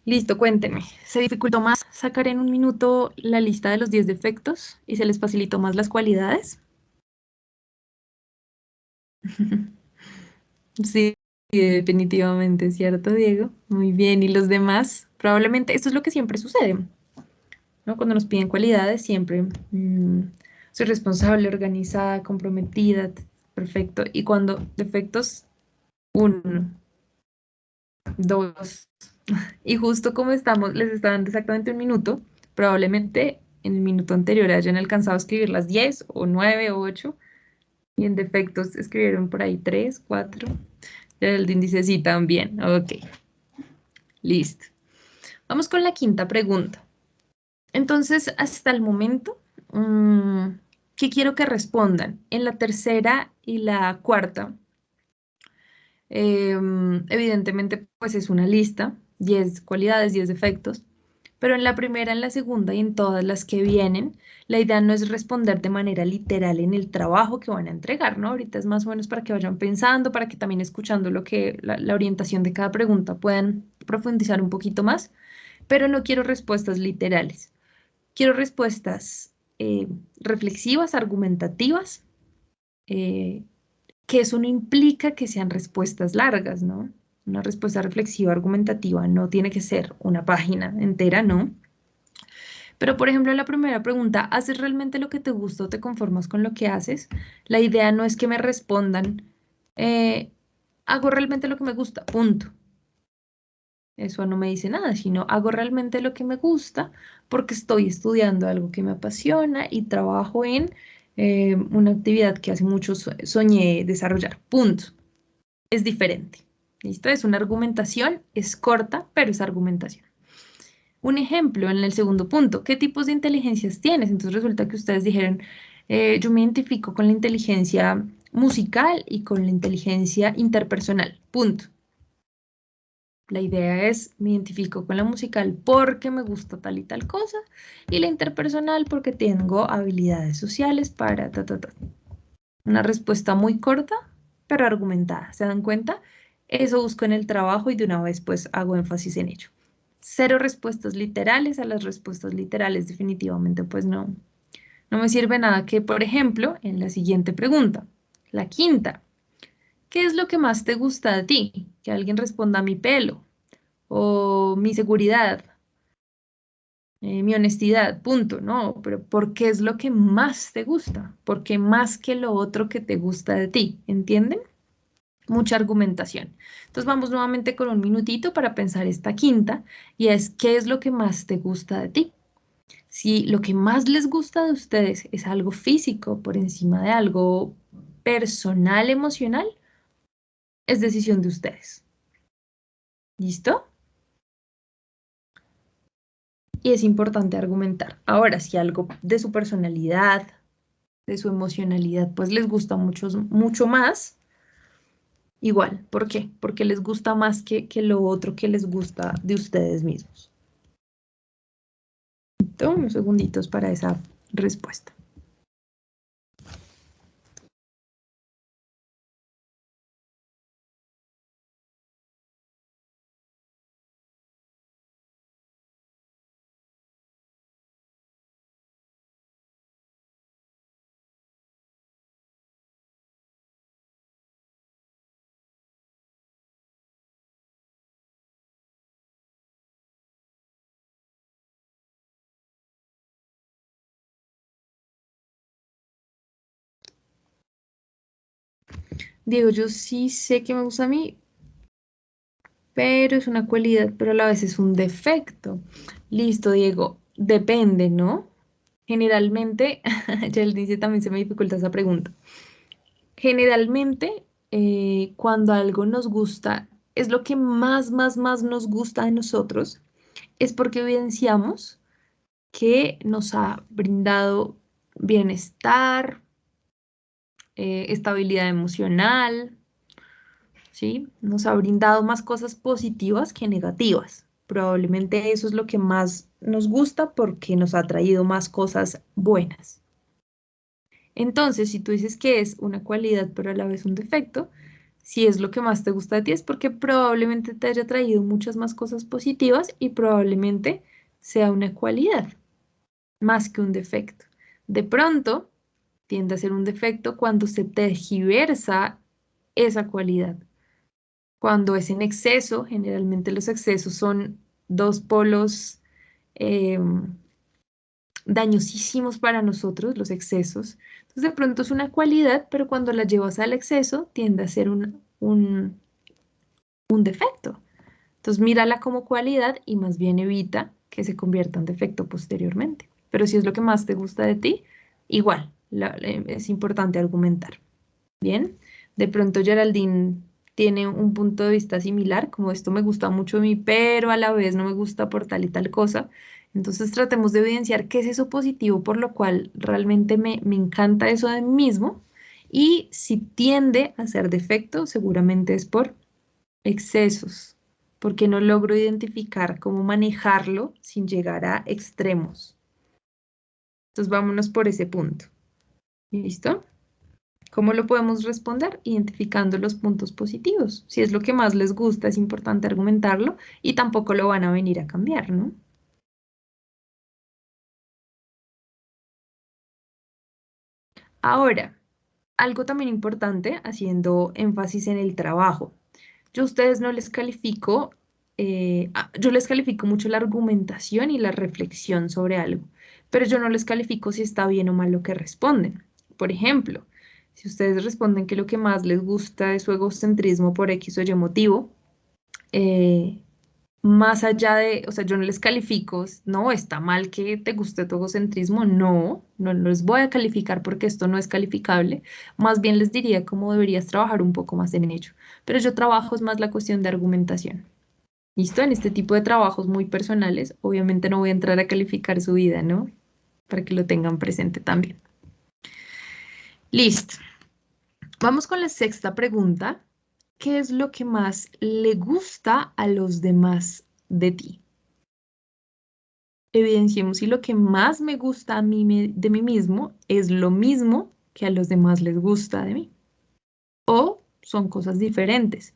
Listo, cuéntenme. ¿Se dificultó más sacar en un minuto la lista de los 10 defectos y se les facilitó más las cualidades? Sí, definitivamente, ¿cierto, Diego? Muy bien, ¿y los demás? Probablemente esto es lo que siempre sucede, ¿no? Cuando nos piden cualidades, siempre mm, soy responsable, organizada, comprometida, perfecto. Y cuando defectos, uno, dos, y justo como estamos, les está dando exactamente un minuto, probablemente en el minuto anterior hayan alcanzado a escribir las 10 o 9 o 8 y en defectos escribieron por ahí 3, 4. El índice sí también. Ok. Listo. Vamos con la quinta pregunta. Entonces, hasta el momento, mm, ¿qué quiero que respondan? En la tercera y la cuarta, em, evidentemente, pues es una lista 10 cualidades, 10 defectos, pero en la primera, en la segunda y en todas las que vienen, la idea no es responder de manera literal en el trabajo que van a entregar, ¿no? Ahorita es más o menos para que vayan pensando, para que también escuchando lo que la, orientación de cada pregunta puedan profundizar un poquito más, pero no quiero respuestas literales. Quiero respuestas eh, reflexivas, argumentativas, eh, que eso no implica que sean respuestas largas, ¿no? Una respuesta reflexiva, argumentativa, no tiene que ser una página entera, ¿no? Pero, por ejemplo, la primera pregunta, ¿haces realmente lo que te gusta o te conformas con lo que haces? La idea no es que me respondan, eh, hago realmente lo que me gusta, punto. Eso no me dice nada, sino hago realmente lo que me gusta porque estoy estudiando algo que me apasiona y trabajo en eh, una actividad que hace mucho soñé desarrollar, punto. Es diferente. ¿Listo? Es una argumentación, es corta, pero es argumentación. Un ejemplo en el segundo punto, ¿qué tipos de inteligencias tienes? Entonces resulta que ustedes dijeron, eh, yo me identifico con la inteligencia musical y con la inteligencia interpersonal, punto. La idea es, me identifico con la musical porque me gusta tal y tal cosa, y la interpersonal porque tengo habilidades sociales para ta, ta, ta. Una respuesta muy corta, pero argumentada. ¿Se dan cuenta? Eso busco en el trabajo y de una vez pues hago énfasis en ello. Cero respuestas literales, a las respuestas literales definitivamente pues no, no me sirve nada que, por ejemplo, en la siguiente pregunta, la quinta, ¿qué es lo que más te gusta de ti? Que alguien responda mi pelo o mi seguridad, eh, mi honestidad, punto, no, pero ¿por qué es lo que más te gusta? ¿Por qué más que lo otro que te gusta de ti? ¿Entienden? Mucha argumentación. Entonces vamos nuevamente con un minutito para pensar esta quinta y es ¿qué es lo que más te gusta de ti? Si lo que más les gusta de ustedes es algo físico por encima de algo personal, emocional, es decisión de ustedes. ¿Listo? Y es importante argumentar. Ahora, si algo de su personalidad, de su emocionalidad, pues les gusta mucho, mucho más, Igual, ¿por qué? Porque les gusta más que, que lo otro que les gusta de ustedes mismos. Tomo unos segunditos para esa respuesta. Diego, yo sí sé que me gusta a mí, pero es una cualidad, pero a la vez es un defecto. Listo, Diego, depende, ¿no? Generalmente, ya él dice también se me dificulta esa pregunta. Generalmente, eh, cuando algo nos gusta, es lo que más, más, más nos gusta de nosotros, es porque evidenciamos que nos ha brindado bienestar, eh, estabilidad emocional, ¿sí? Nos ha brindado más cosas positivas que negativas. Probablemente eso es lo que más nos gusta porque nos ha traído más cosas buenas. Entonces, si tú dices que es una cualidad pero a la vez un defecto, si es lo que más te gusta de ti es porque probablemente te haya traído muchas más cosas positivas y probablemente sea una cualidad más que un defecto. De pronto, tiende a ser un defecto cuando se tergiversa esa cualidad. Cuando es en exceso, generalmente los excesos son dos polos em, dañosísimos para nosotros, los excesos. Entonces, de pronto es una cualidad, pero cuando la llevas al exceso, tiende a ser un, un, un defecto. Entonces, mírala como cualidad y más bien evita que se convierta en defecto posteriormente. Pero si es lo que más te gusta de ti, igual, es importante argumentar. Bien, de pronto Geraldine tiene un punto de vista similar, como esto me gusta mucho a mí, pero a la vez no me gusta por tal y tal cosa. Entonces tratemos de evidenciar qué es eso positivo por lo cual realmente me, me encanta eso de mí mismo. Y si tiende a ser defecto, seguramente es por excesos, porque no logro identificar cómo manejarlo sin llegar a extremos. Entonces vámonos por ese punto. ¿Listo? ¿Cómo lo podemos responder? Identificando los puntos positivos. Si es lo que más les gusta, es importante argumentarlo y tampoco lo van a venir a cambiar, ¿no? Ahora, algo también importante, haciendo énfasis en el trabajo. Yo a ustedes no les califico, eh, yo les califico mucho la argumentación y la reflexión sobre algo, pero yo no les califico si está bien o mal lo que responden. Por ejemplo, si ustedes responden que lo que más les gusta es su egocentrismo por X o Y motivo, eh, más allá de, o sea, yo no les califico, no, está mal que te guste tu egocentrismo, no, no, les voy a calificar porque esto no es calificable, más bien les diría cómo deberías trabajar un poco más en ello, pero yo trabajo es más la cuestión de argumentación. ¿Listo? En este tipo de trabajos muy personales, obviamente no voy a entrar a calificar su vida, ¿no? Para que lo tengan presente también. Listo. Vamos con la sexta pregunta. ¿Qué es lo que más le gusta a los demás de ti? Evidenciemos si lo que más me gusta a mí de mí mismo es lo mismo que a los demás les gusta de mí. O son cosas diferentes.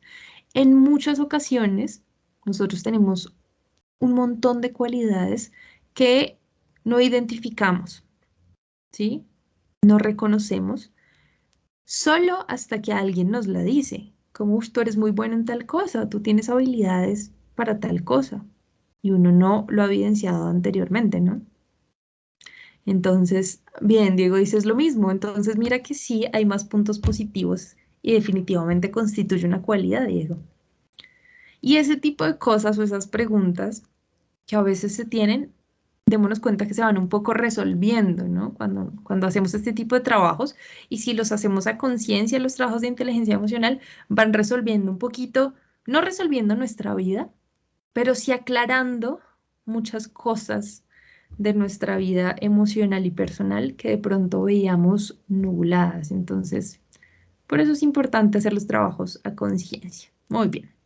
En muchas ocasiones nosotros tenemos un montón de cualidades que no identificamos, ¿sí? No reconocemos solo hasta que alguien nos la dice, como tú eres muy bueno en tal cosa, tú tienes habilidades para tal cosa, y uno no lo ha evidenciado anteriormente, ¿no? Entonces, bien, Diego dices lo mismo, entonces mira que sí hay más puntos positivos y definitivamente constituye una cualidad, Diego. Y ese tipo de cosas o esas preguntas que a veces se tienen démonos cuenta que se van un poco resolviendo, ¿no? Cuando, cuando hacemos este tipo de trabajos y si los hacemos a conciencia, los trabajos de inteligencia emocional van resolviendo un poquito, no resolviendo nuestra vida, pero sí aclarando muchas cosas de nuestra vida emocional y personal que de pronto veíamos nubladas. Entonces, por eso es importante hacer los trabajos a conciencia. Muy bien.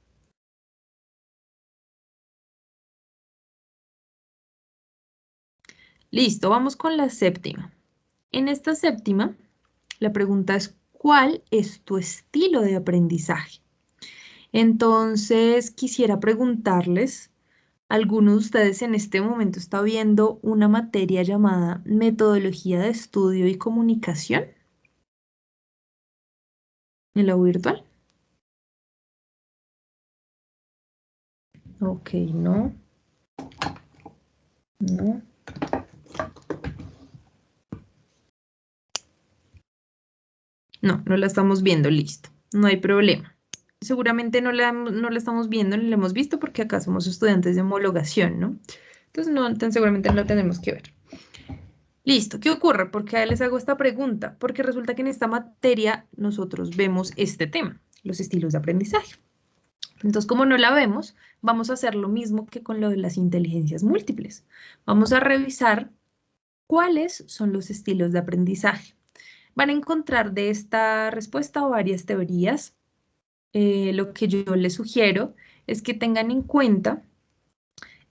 Listo, vamos con la séptima. En esta séptima, la pregunta es, ¿cuál es tu estilo de aprendizaje? Entonces, quisiera preguntarles, ¿alguno de ustedes en este momento está viendo una materia llamada Metodología de Estudio y Comunicación? ¿En la virtual? Ok, no. No. No, no la estamos viendo, listo. no hay problema. Seguramente no la, no la estamos viendo ni la hemos visto porque acá somos estudiantes de homologación, ¿no? Entonces, no, seguramente no la tenemos que ver. Listo, ¿qué ocurre? ¿Por qué les hago esta pregunta? Porque resulta que en esta materia nosotros vemos este tema, los estilos de aprendizaje. Entonces, como no la vemos, vamos a hacer lo mismo que con lo de las inteligencias múltiples. Vamos a revisar cuáles son los estilos de aprendizaje. Van a encontrar de esta respuesta varias teorías. Eh, lo que yo les sugiero es que tengan en cuenta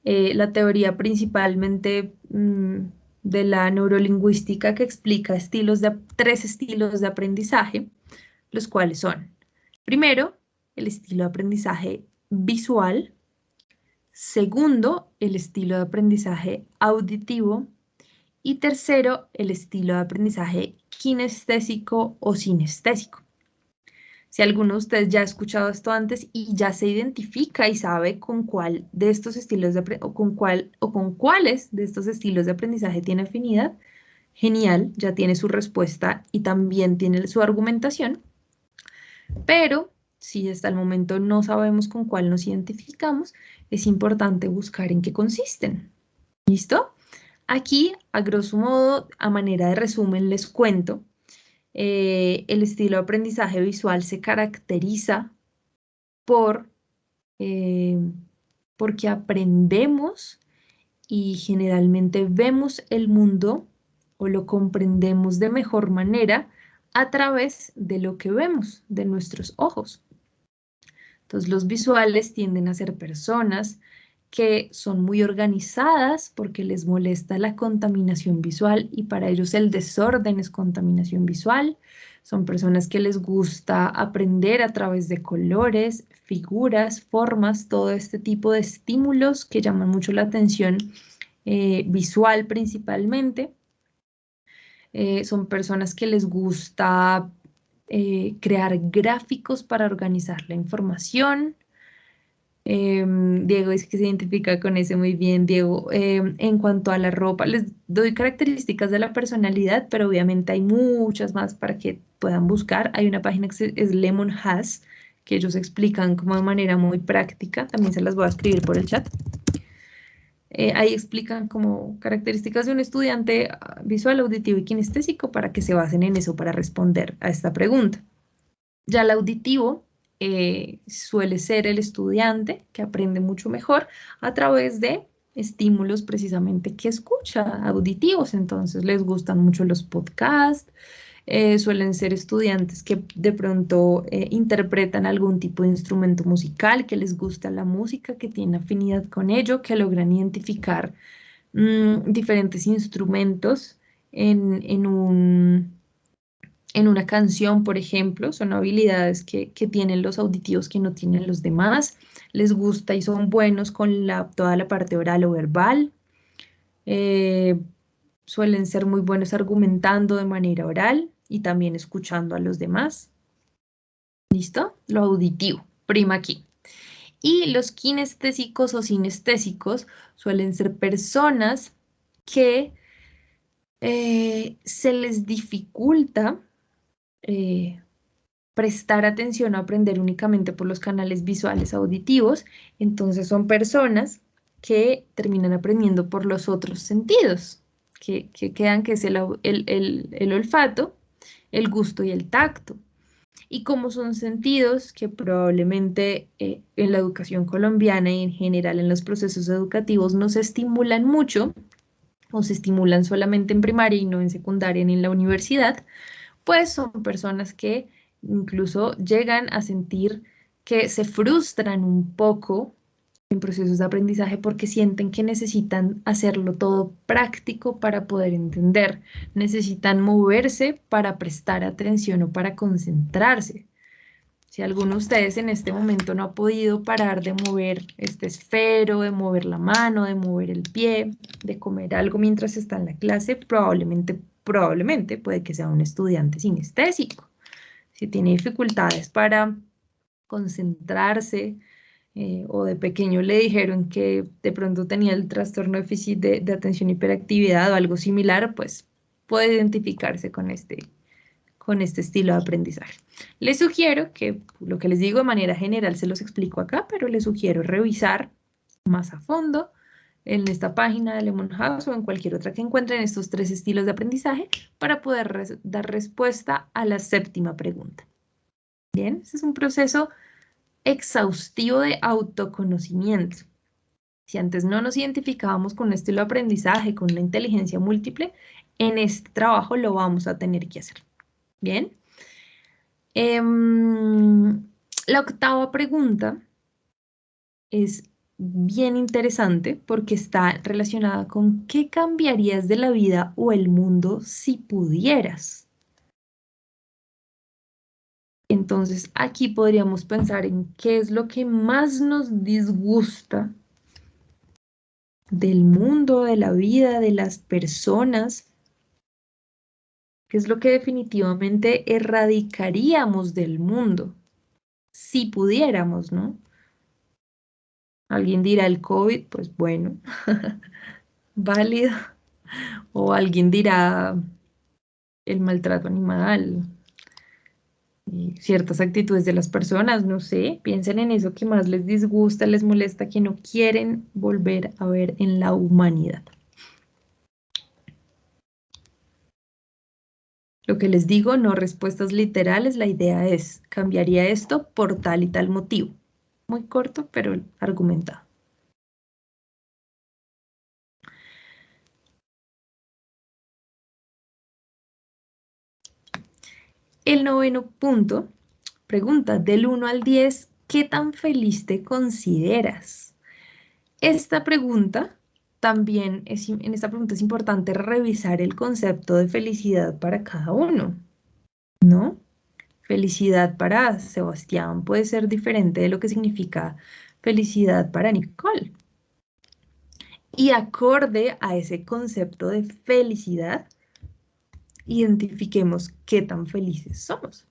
eh, la teoría principalmente mm, de la neurolingüística que explica estilos de, tres estilos de aprendizaje, los cuales son, primero, el estilo de aprendizaje visual, segundo, el estilo de aprendizaje auditivo y tercero, el estilo de aprendizaje kinestésico o sinestésico. Si alguno de ustedes ya ha escuchado esto antes y ya se identifica y sabe con cuál de estos estilos de o con cuál o con cuáles de estos estilos de aprendizaje tiene afinidad, genial, ya tiene su respuesta y también tiene su argumentación. Pero si hasta el momento no sabemos con cuál nos identificamos, es importante buscar en qué consisten. ¿Listo? Aquí, a grosso modo, a manera de resumen, les cuento, eh, el estilo de aprendizaje visual se caracteriza por, eh, porque aprendemos y generalmente vemos el mundo o lo comprendemos de mejor manera a través de lo que vemos, de nuestros ojos. Entonces los visuales tienden a ser personas que son muy organizadas porque les molesta la contaminación visual y para ellos el desorden es contaminación visual. Son personas que les gusta aprender a través de colores, figuras, formas, todo este tipo de estímulos que llaman mucho la atención eh, visual principalmente. Eh, son personas que les gusta eh, crear gráficos para organizar la información, Em, Diego dice que se identifica con ese muy bien, Diego. Em, en cuanto a la ropa, les doy características de la personalidad, pero obviamente hay muchas más para que puedan buscar. Hay una página que es Lemon Has, que ellos explican como de manera muy práctica. También se las voy a escribir por el chat. Eh, ahí explican como características de un estudiante ah, visual, auditivo y kinestésico para que se basen en eso para responder a esta pregunta. Ya el auditivo eh, suele ser el estudiante que aprende mucho mejor a través de estímulos precisamente que escucha, auditivos, entonces les gustan mucho los podcasts, eh, suelen ser estudiantes que de pronto eh, interpretan algún tipo de instrumento musical, que les gusta la música, que tienen afinidad con ello, que logran identificar mm, diferentes instrumentos en un en una canción, por ejemplo, son habilidades que, tienen los auditivos que no tienen los demás, les gusta y son buenos con toda la parte oral o verbal, eh, suelen ser muy buenos argumentando de manera oral y también escuchando a los demás. ¿Listo? Lo auditivo, prima aquí. Y los kinestésicos o sinestésicos suelen ser personas que eh, se les dificulta eh, prestar atención o aprender únicamente por los canales visuales auditivos, entonces son personas que terminan aprendiendo por los otros sentidos, que, quedan que es el, olfato, el gusto y el tacto. Y como son sentidos que probablemente eh, en la educación colombiana y en general en los procesos educativos no se estimulan mucho, o se estimulan solamente en primaria y no en secundaria ni en la universidad, pues son personas que incluso llegan a sentir que se frustran un poco en procesos de aprendizaje porque sienten que necesitan hacerlo todo práctico para poder entender, necesitan moverse para prestar atención o para concentrarse. Si alguno de ustedes en este momento no ha podido parar de mover este esfero, de mover la mano, de mover el pie, de comer algo mientras está en la clase, probablemente probablemente puede que sea un estudiante sinestésico. Si tiene dificultades para concentrarse eh, o de pequeño le dijeron que de pronto tenía el trastorno déficit de, de atención hiperactividad o algo similar, pues puede identificarse con este, con este estilo de aprendizaje. Les sugiero que lo que les digo de manera general se los explico acá, pero les sugiero revisar más a fondo en esta página de Lemon House o en cualquier otra que encuentren estos tres estilos de aprendizaje para poder dar respuesta a la séptima pregunta. Bien, este es un proceso exhaustivo de autoconocimiento. Si antes no nos identificábamos con un estilo de aprendizaje, con la inteligencia múltiple, en este trabajo lo vamos a tener que hacer. Bien. Em, la octava pregunta es bien interesante porque está relacionada con ¿qué cambiarías de la vida o el mundo si pudieras? Entonces aquí podríamos pensar en qué es lo que más nos disgusta del mundo, de la vida, de las personas, qué es lo que definitivamente erradicaríamos del mundo, si pudiéramos, ¿no? Alguien dirá el COVID, pues bueno, válido. O alguien dirá el maltrato animal, ciertas actitudes de las personas, no sé, piensen en eso que más les disgusta, les molesta, que no quieren volver a ver en la humanidad. Lo que les digo, no respuestas literales, la idea es, cambiaría esto por tal y tal motivo. Muy corto, pero argumentado. El noveno punto pregunta del 1 al 10, ¿qué tan feliz te consideras? Esta pregunta también es, en esta pregunta es importante revisar el concepto de felicidad para cada uno, ¿no? Felicidad para Sebastián puede ser diferente de lo que significa felicidad para Nicole. Y acorde a ese concepto de felicidad, identifiquemos qué tan felices somos.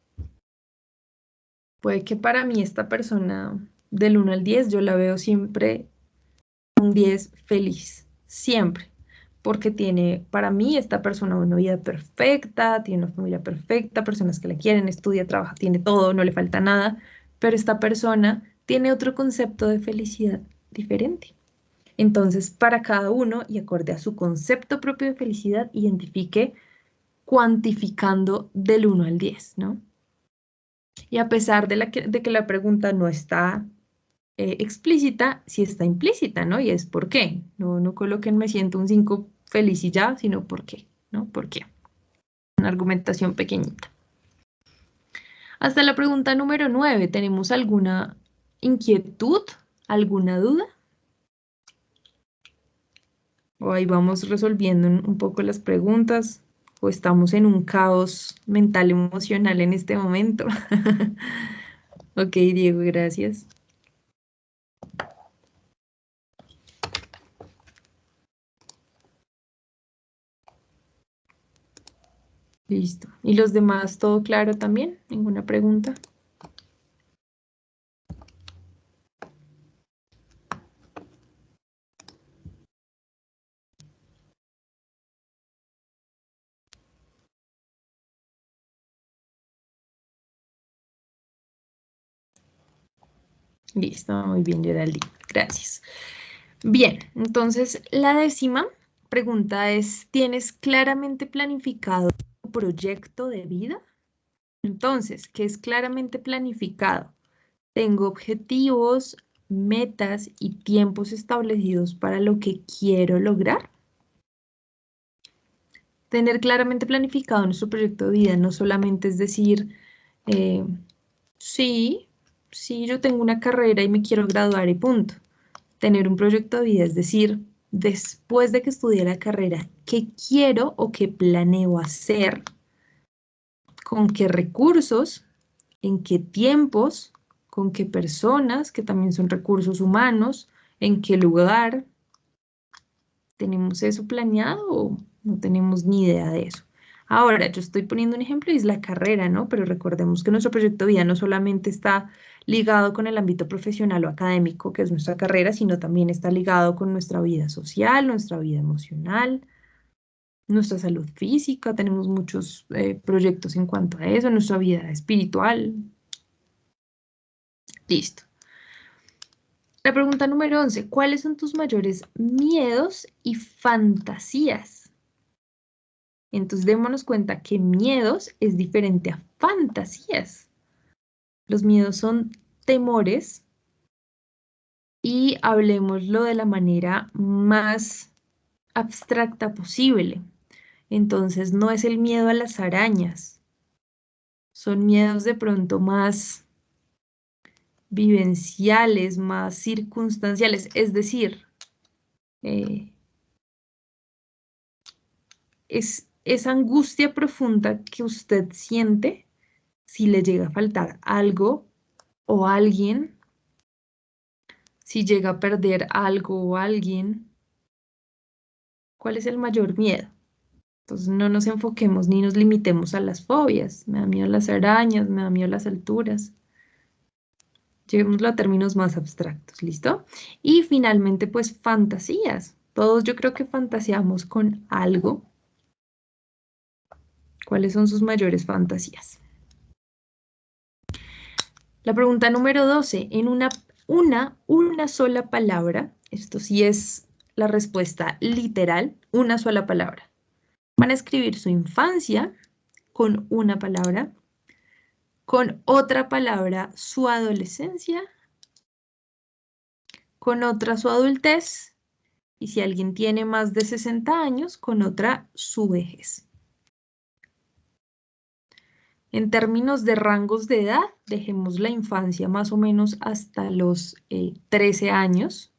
Puede que para mí esta persona del 1 al 10 yo la veo siempre un 10 feliz, siempre, porque tiene para mí esta persona una vida perfecta, tiene una familia perfecta, personas que la quieren, estudia, trabaja, tiene todo, no le falta nada, pero esta persona tiene otro concepto de felicidad diferente. Entonces, para cada uno y acorde a su concepto propio de felicidad, identifique cuantificando del 1 al 10, ¿no? Y a pesar de, que la pregunta no está eh, explícita, sí está implícita, ¿no? Y es ¿por qué? No, no coloquen me siento un 5 feliz y ya, sino ¿por qué? ¿No? ¿Por qué? Una argumentación pequeñita. Hasta la pregunta número 9, ¿tenemos alguna inquietud? ¿Alguna duda? O ahí vamos resolviendo un poco las preguntas o estamos en un caos mental emocional en este momento. ok, Diego, gracias. Listo. ¿Y los demás todo claro también? ¿Ninguna pregunta? Listo, muy bien, Geraldine. Gracias. Bien, entonces la décima pregunta es, ¿tienes claramente planificado proyecto de vida? Entonces, ¿qué es claramente planificado? Tengo objetivos, metas y tiempos establecidos para lo que quiero lograr. Tener claramente planificado nuestro proyecto de vida no solamente es decir, eh, sí, si yo tengo una carrera y me quiero graduar y punto. Tener un proyecto de vida, es decir, después de que estudie la carrera, ¿qué quiero o qué planeo hacer? ¿Con qué recursos? ¿En qué tiempos? ¿Con qué personas, que también son recursos humanos? ¿En qué lugar? ¿Tenemos eso planeado o no tenemos ni idea de eso? Ahora, yo estoy poniendo un ejemplo y es la carrera, ¿no? Pero recordemos que nuestro proyecto de vida no solamente está ligado con el ámbito profesional o académico, que es nuestra carrera, sino también está ligado con nuestra vida social, nuestra vida emocional. nuestra salud física, tenemos muchos eh, proyectos en cuanto a eso, nuestra vida espiritual. Listo. La pregunta número 11, ¿cuáles son tus mayores miedos y fantasías? Entonces démonos cuenta que miedos es diferente a fantasías. Los miedos son temores y hablemoslo de la manera más abstracta posible. Entonces no es el miedo a las arañas, son miedos de pronto más vivenciales, más circunstanciales, es decir, eh, es esa angustia profunda que usted siente si le llega a faltar algo o alguien, si llega a perder algo o alguien. ¿Cuál es el mayor miedo? Entonces no nos enfoquemos ni nos limitemos a las fobias. Me da miedo las arañas, me da miedo las alturas. Llevémoslo a términos más abstractos, ¿listo? Y finalmente, pues fantasías. Todos yo creo que fantaseamos con algo. ¿Cuáles son sus mayores fantasías? La pregunta número 12. En una, una, una sola palabra, esto sí es la respuesta literal, una sola palabra. Van a escribir su infancia con una palabra, con otra palabra su adolescencia, con otra su adultez y si alguien tiene más de 60 años, con otra su vejez. En términos de rangos de edad, dejemos la infancia más o menos hasta los 13 eh, años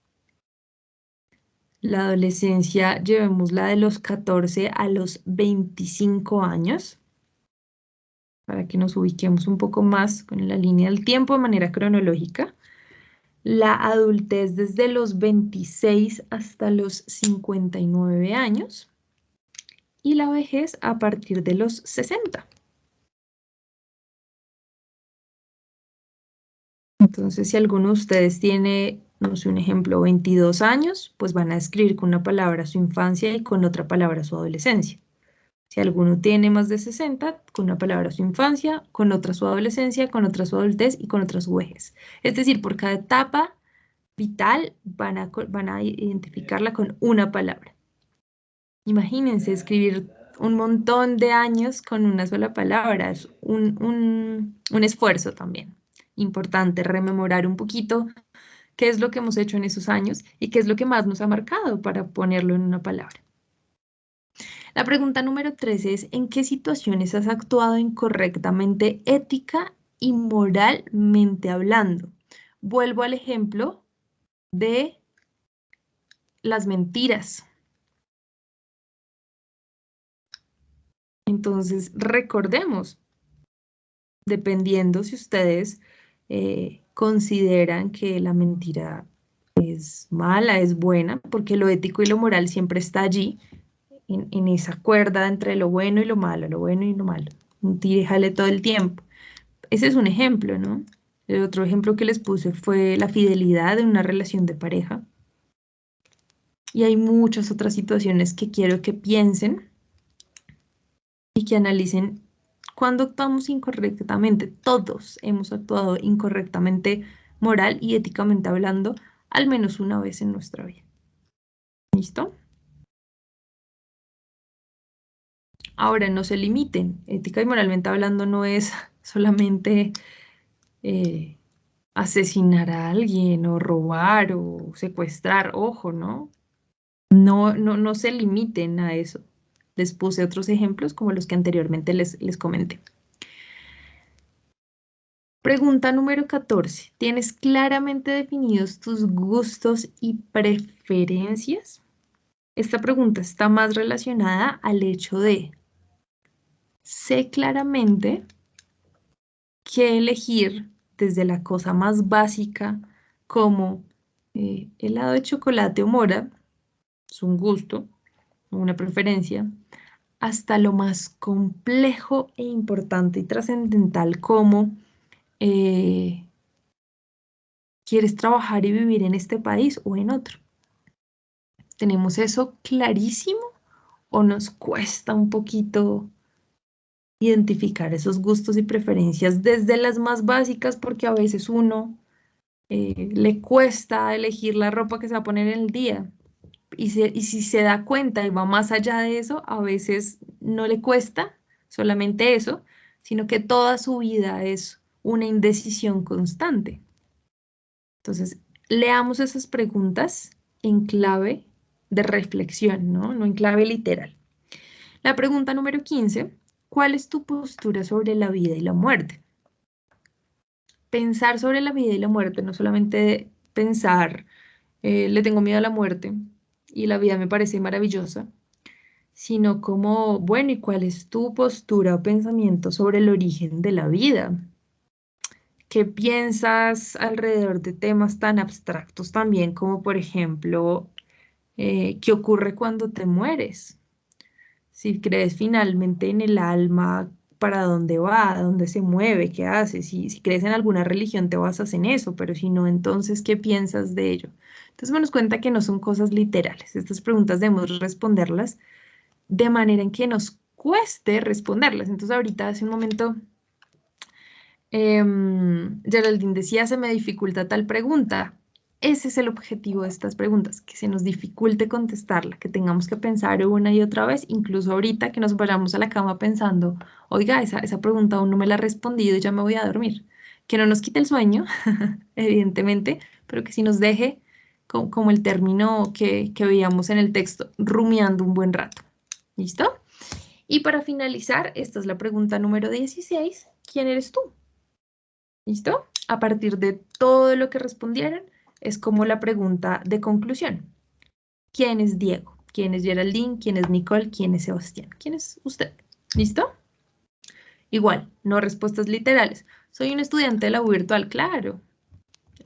la adolescencia llevémosla de los 14 a los 25 años, para que nos ubiquemos un poco más con la línea del tiempo de manera cronológica. La adultez desde los 26 hasta los 59 años y la vejez a partir de los 60. Entonces, si alguno de ustedes tiene no sé, un ejemplo, 22 años, pues van a escribir con una palabra su infancia y con otra palabra su adolescencia. Si alguno tiene más de 60, con una palabra su infancia, con otra su adolescencia, con otra su adultez y con otra su vejez. Es decir, por cada etapa vital van a, identificarla con una palabra. Imagínense escribir un montón de años con una sola palabra, es un esfuerzo también. Importante rememorar un poquito qué es lo que hemos hecho en esos años y qué es lo que más nos ha marcado para ponerlo en una palabra. La pregunta número 13 es, ¿en qué situaciones has actuado incorrectamente ética y moralmente hablando? Vuelvo al ejemplo de las mentiras. Entonces, recordemos, dependiendo si ustedes eh, consideran que la mentira es mala, es buena, porque lo ético y lo moral siempre está allí, en, esa cuerda entre lo bueno y lo malo, lo bueno y lo malo. Un tire todo el tiempo. Ese es un ejemplo, ¿no? El otro ejemplo que les puse fue la fidelidad en una relación de pareja. Y hay muchas otras situaciones que quiero que piensen y que analicen cuando actuamos incorrectamente, todos hemos actuado incorrectamente moral y éticamente hablando al menos una vez en nuestra vida. ¿Listo? Ahora, no se limiten. Ética y moralmente hablando no es solamente eh, asesinar a alguien o robar o secuestrar. Ojo, ¿no? No, no, no se limiten a eso. Les puse otros ejemplos como los que anteriormente les, les comenté. Pregunta número 14. ¿Tienes claramente definidos tus gustos y preferencias? Esta pregunta está más relacionada al hecho de sé claramente qué elegir desde la cosa más básica como eh, helado de chocolate o mora, es un gusto, una preferencia, hasta lo más complejo e importante y trascendental como eh, quieres trabajar y vivir en este país o en otro. ¿Tenemos eso clarísimo o nos cuesta un poquito identificar esos gustos y preferencias desde las más básicas porque a veces uno eh, le cuesta elegir la ropa que se va a poner en el día. Y, si se da cuenta y va más allá de eso, a veces no le cuesta solamente eso, sino que toda su vida es una indecisión constante. Entonces, leamos esas preguntas en clave de reflexión, ¿no? No en clave literal. La pregunta número 15, ¿cuál es tu postura sobre la vida y la muerte? Pensar sobre la vida y la muerte, no solamente pensar, eh, le tengo miedo a la muerte y la vida me parece maravillosa, sino como, bueno, ¿y cuál es tu postura o pensamiento sobre el origen de la vida? ¿Qué piensas alrededor de temas tan abstractos también como, por ejemplo, eh, qué ocurre cuando te mueres? Si crees finalmente en el alma, para dónde va, dónde se mueve, qué hace. Si, crees en alguna religión, te basas en eso, pero si no, entonces, ¿qué piensas de ello? Entonces, me nos cuenta que no son cosas literales. Estas preguntas debemos responderlas de manera en que nos cueste responderlas. Entonces, ahorita, hace un momento, Em, Geraldine decía, se me dificulta tal pregunta. Ese es el objetivo de estas preguntas, que se nos dificulte contestarla, que tengamos que pensar una y otra vez, incluso ahorita que nos vayamos a la cama pensando, oiga, esa, esa pregunta aún no me la he respondido y ya me voy a dormir. Que no nos quite el sueño, evidentemente, pero que sí nos deje como, el término que, que veíamos en el texto, rumiando un buen rato. ¿Listo? Y para finalizar, esta es la pregunta número 16. ¿Quién eres tú? ¿Listo? A partir de todo lo que respondieron, es como la pregunta de conclusión. ¿Quién es Diego? ¿Quién es Geraldine? ¿Quién es Nicole? ¿Quién es Sebastián? ¿Quién es usted? ¿Listo? Igual, no respuestas literales. Soy un estudiante de la U virtual, claro.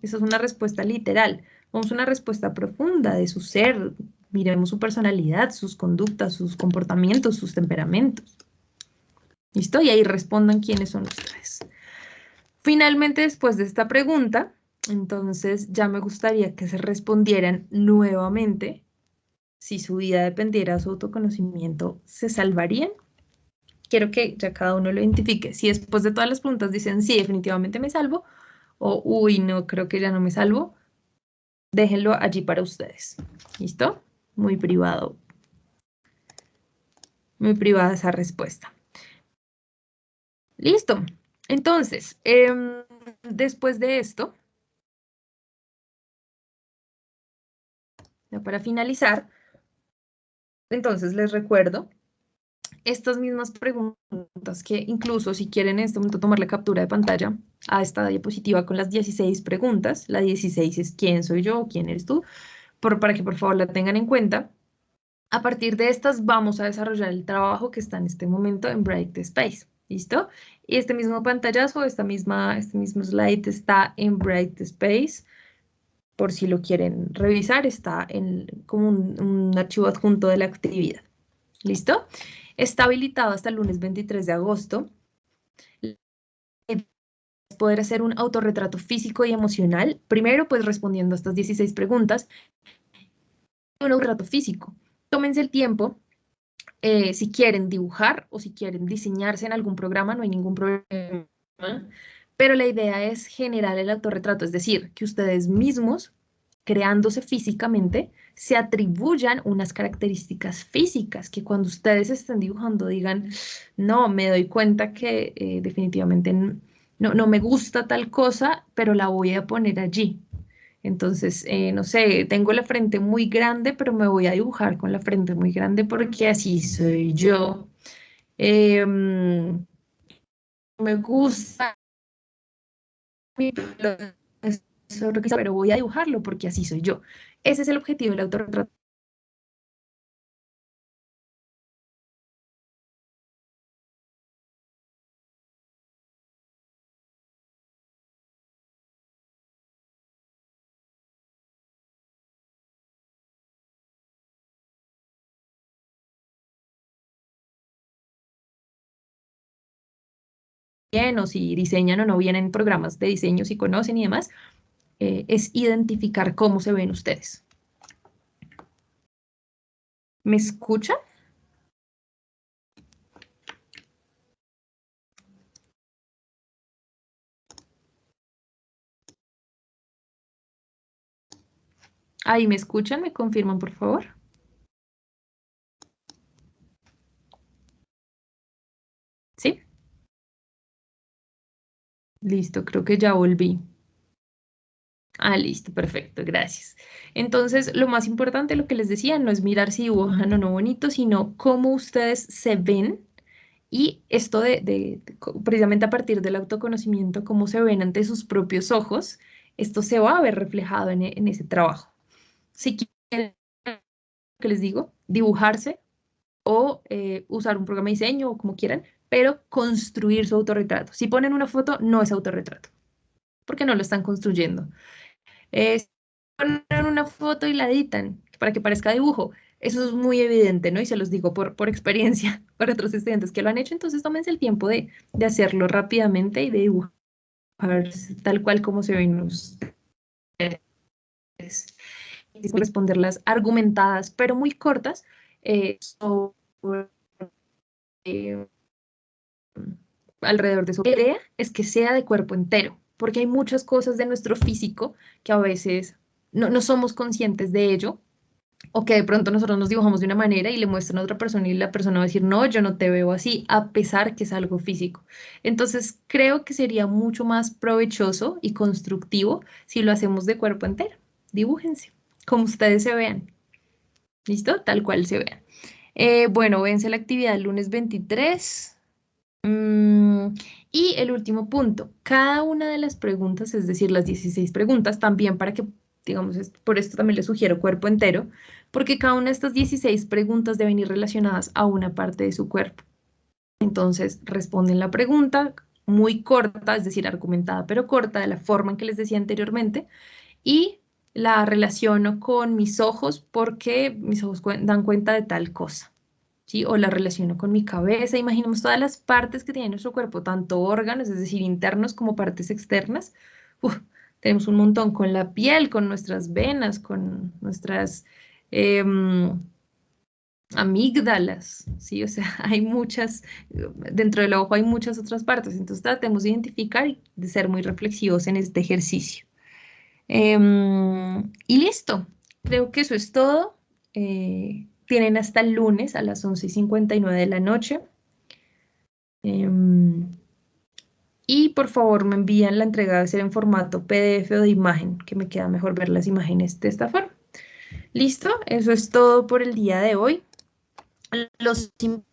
Esa es una respuesta literal. Vamos a una respuesta profunda de su ser. Miremos su personalidad, sus conductas, sus comportamientos, sus temperamentos. ¿Listo? Y ahí respondan quiénes son ustedes. Finalmente, después de esta pregunta, entonces ya me gustaría que se respondieran nuevamente si su vida dependiera de su autoconocimiento, ¿se salvarían? Quiero que ya cada uno lo identifique. Si después de todas las preguntas dicen sí, definitivamente me salvo, o uy, no, creo que ya no me salvo, déjenlo allí para ustedes. ¿Listo? Muy privado. Muy privada esa respuesta. Listo. Entonces, em, después de esto, para finalizar, entonces les recuerdo estas mismas preguntas que incluso si quieren en este momento tomar la captura de pantalla a esta diapositiva con las 16 preguntas, la 16 es quién soy yo, quién eres tú, por, para que por favor la tengan en cuenta. A partir de estas vamos a desarrollar el trabajo que está en este momento en Bright Space. ¿Listo? Y este mismo pantallazo, esta misma, este mismo slide está en Bright Space. Por si lo quieren revisar, está en, como un, archivo adjunto de la actividad. ¿Listo? Está habilitado hasta el lunes 23 de agosto poder hacer un autorretrato físico y emocional, primero pues respondiendo a estas 16 preguntas, un autorretrato físico. Tómense el tiempo eh, si quieren dibujar o si quieren diseñarse en algún programa, no hay ningún problema. Pero la idea es generar el autorretrato, es decir, que ustedes mismos, creándose físicamente, se atribuyan unas características físicas que cuando ustedes estén dibujando digan, no, me doy cuenta que eh, definitivamente no, no me gusta tal cosa, pero la voy a poner allí. Entonces, eh, no sé, tengo la frente muy grande, pero me voy a dibujar con la frente muy grande porque así soy yo. Em, me gusta pero voy a dibujarlo porque así soy yo. Ese es el objetivo del autorretrato bien o si diseñan o no vienen programas de diseño, si conocen y demás, eh, es identificar cómo se ven ustedes. ¿Me escuchan? Ahí me escuchan, me confirman, por favor. Listo, creo que ya volví. Ah, listo, perfecto, gracias. Entonces, lo más importante, lo que les decía, no es mirar si dibujan o no bonito, sino cómo ustedes se ven y esto de, precisamente a partir del autoconocimiento, cómo se ven ante sus propios ojos, esto se va a ver reflejado en, en ese trabajo. Si quieren, que les digo, dibujarse o eh, usar un programa de diseño o como quieran, pero construir su autorretrato. Si ponen una foto, no es autorretrato, porque no lo están construyendo. si ponen una foto y la editan para que parezca dibujo, eso es muy evidente, ¿no? Y se los digo por, por experiencia para otros estudiantes que lo han hecho, entonces tómense el tiempo de, de hacerlo rápidamente y de dibujar tal cual como se ven ustedes responderlas argumentadas, pero muy cortas, eh, eh, alrededor de su idea es que sea de cuerpo entero, porque hay muchas cosas de nuestro físico que a veces no, no somos conscientes de ello, o que de pronto nosotros nos dibujamos de una manera y le muestran a otra persona y la persona va a decir, no, yo no te veo así, a pesar que es algo físico. Entonces, creo que sería mucho más provechoso y constructivo si lo hacemos de cuerpo entero. Dibújense como ustedes se vean. ¿Listo? Tal cual se vean. Eh, bueno, vence la actividad el lunes 23. Mm, y el último punto, cada una de las preguntas, es decir, las 16 preguntas, también para que, digamos, por esto también les sugiero cuerpo entero, porque cada una de estas 16 preguntas deben ir relacionadas a una parte de su cuerpo. Entonces, responden la pregunta muy corta, es decir, argumentada, pero corta, de la forma en que les decía anteriormente, y la relaciono con mis ojos porque mis ojos dan cuenta de tal cosa. ¿sí? O la relaciono con mi cabeza. Imaginemos todas las partes que tiene nuestro cuerpo, tanto órganos, es decir, internos como partes externas. tenemos un montón con la piel, con nuestras venas, con nuestras em, amígdalas, ¿sí? O sea, hay muchas, dentro del ojo hay muchas otras partes, entonces tratemos de identificar y de ser muy reflexivos en este ejercicio. Em, y listo, creo que eso es todo. Eh, tienen hasta el lunes a las 11.59 de la noche. Em, y por favor me envían la entrega de ser en formato PDF o de imagen, que me queda mejor ver las imágenes de esta forma. Listo, eso es todo por el día de hoy. Los invito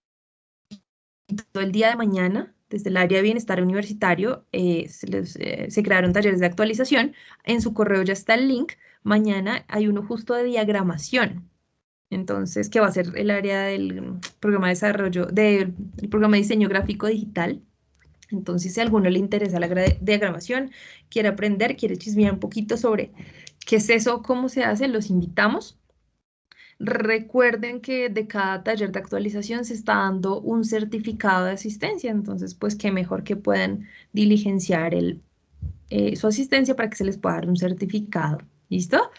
el día de mañana desde el área de bienestar universitario eh, eh, se, crearon talleres de actualización. En su correo ya está el link. Mañana hay uno justo de diagramación. Entonces, que va a ser el área del programa de desarrollo, del programa de diseño gráfico digital. Entonces, si a alguno le interesa la diagramación, quiere aprender, quiere chismear un poquito sobre qué es eso, cómo se hace, los invitamos. Recuerden que de cada taller de actualización se está dando un certificado de asistencia, entonces pues qué mejor que puedan diligenciar eh, su asistencia para que se les pueda dar un certificado. ¿Listo?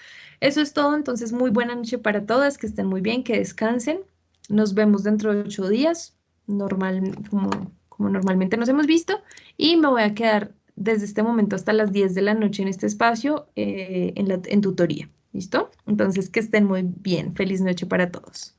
Eso es todo, entonces muy buena noche para todas, que estén muy bien, que descansen. Nos vemos dentro de ocho días, como, normalmente nos hemos visto, y me voy a quedar desde este momento hasta las 10 de la noche en este espacio eh, en tutoría. ¿Listo? Entonces, que estén muy bien. Feliz noche para todos.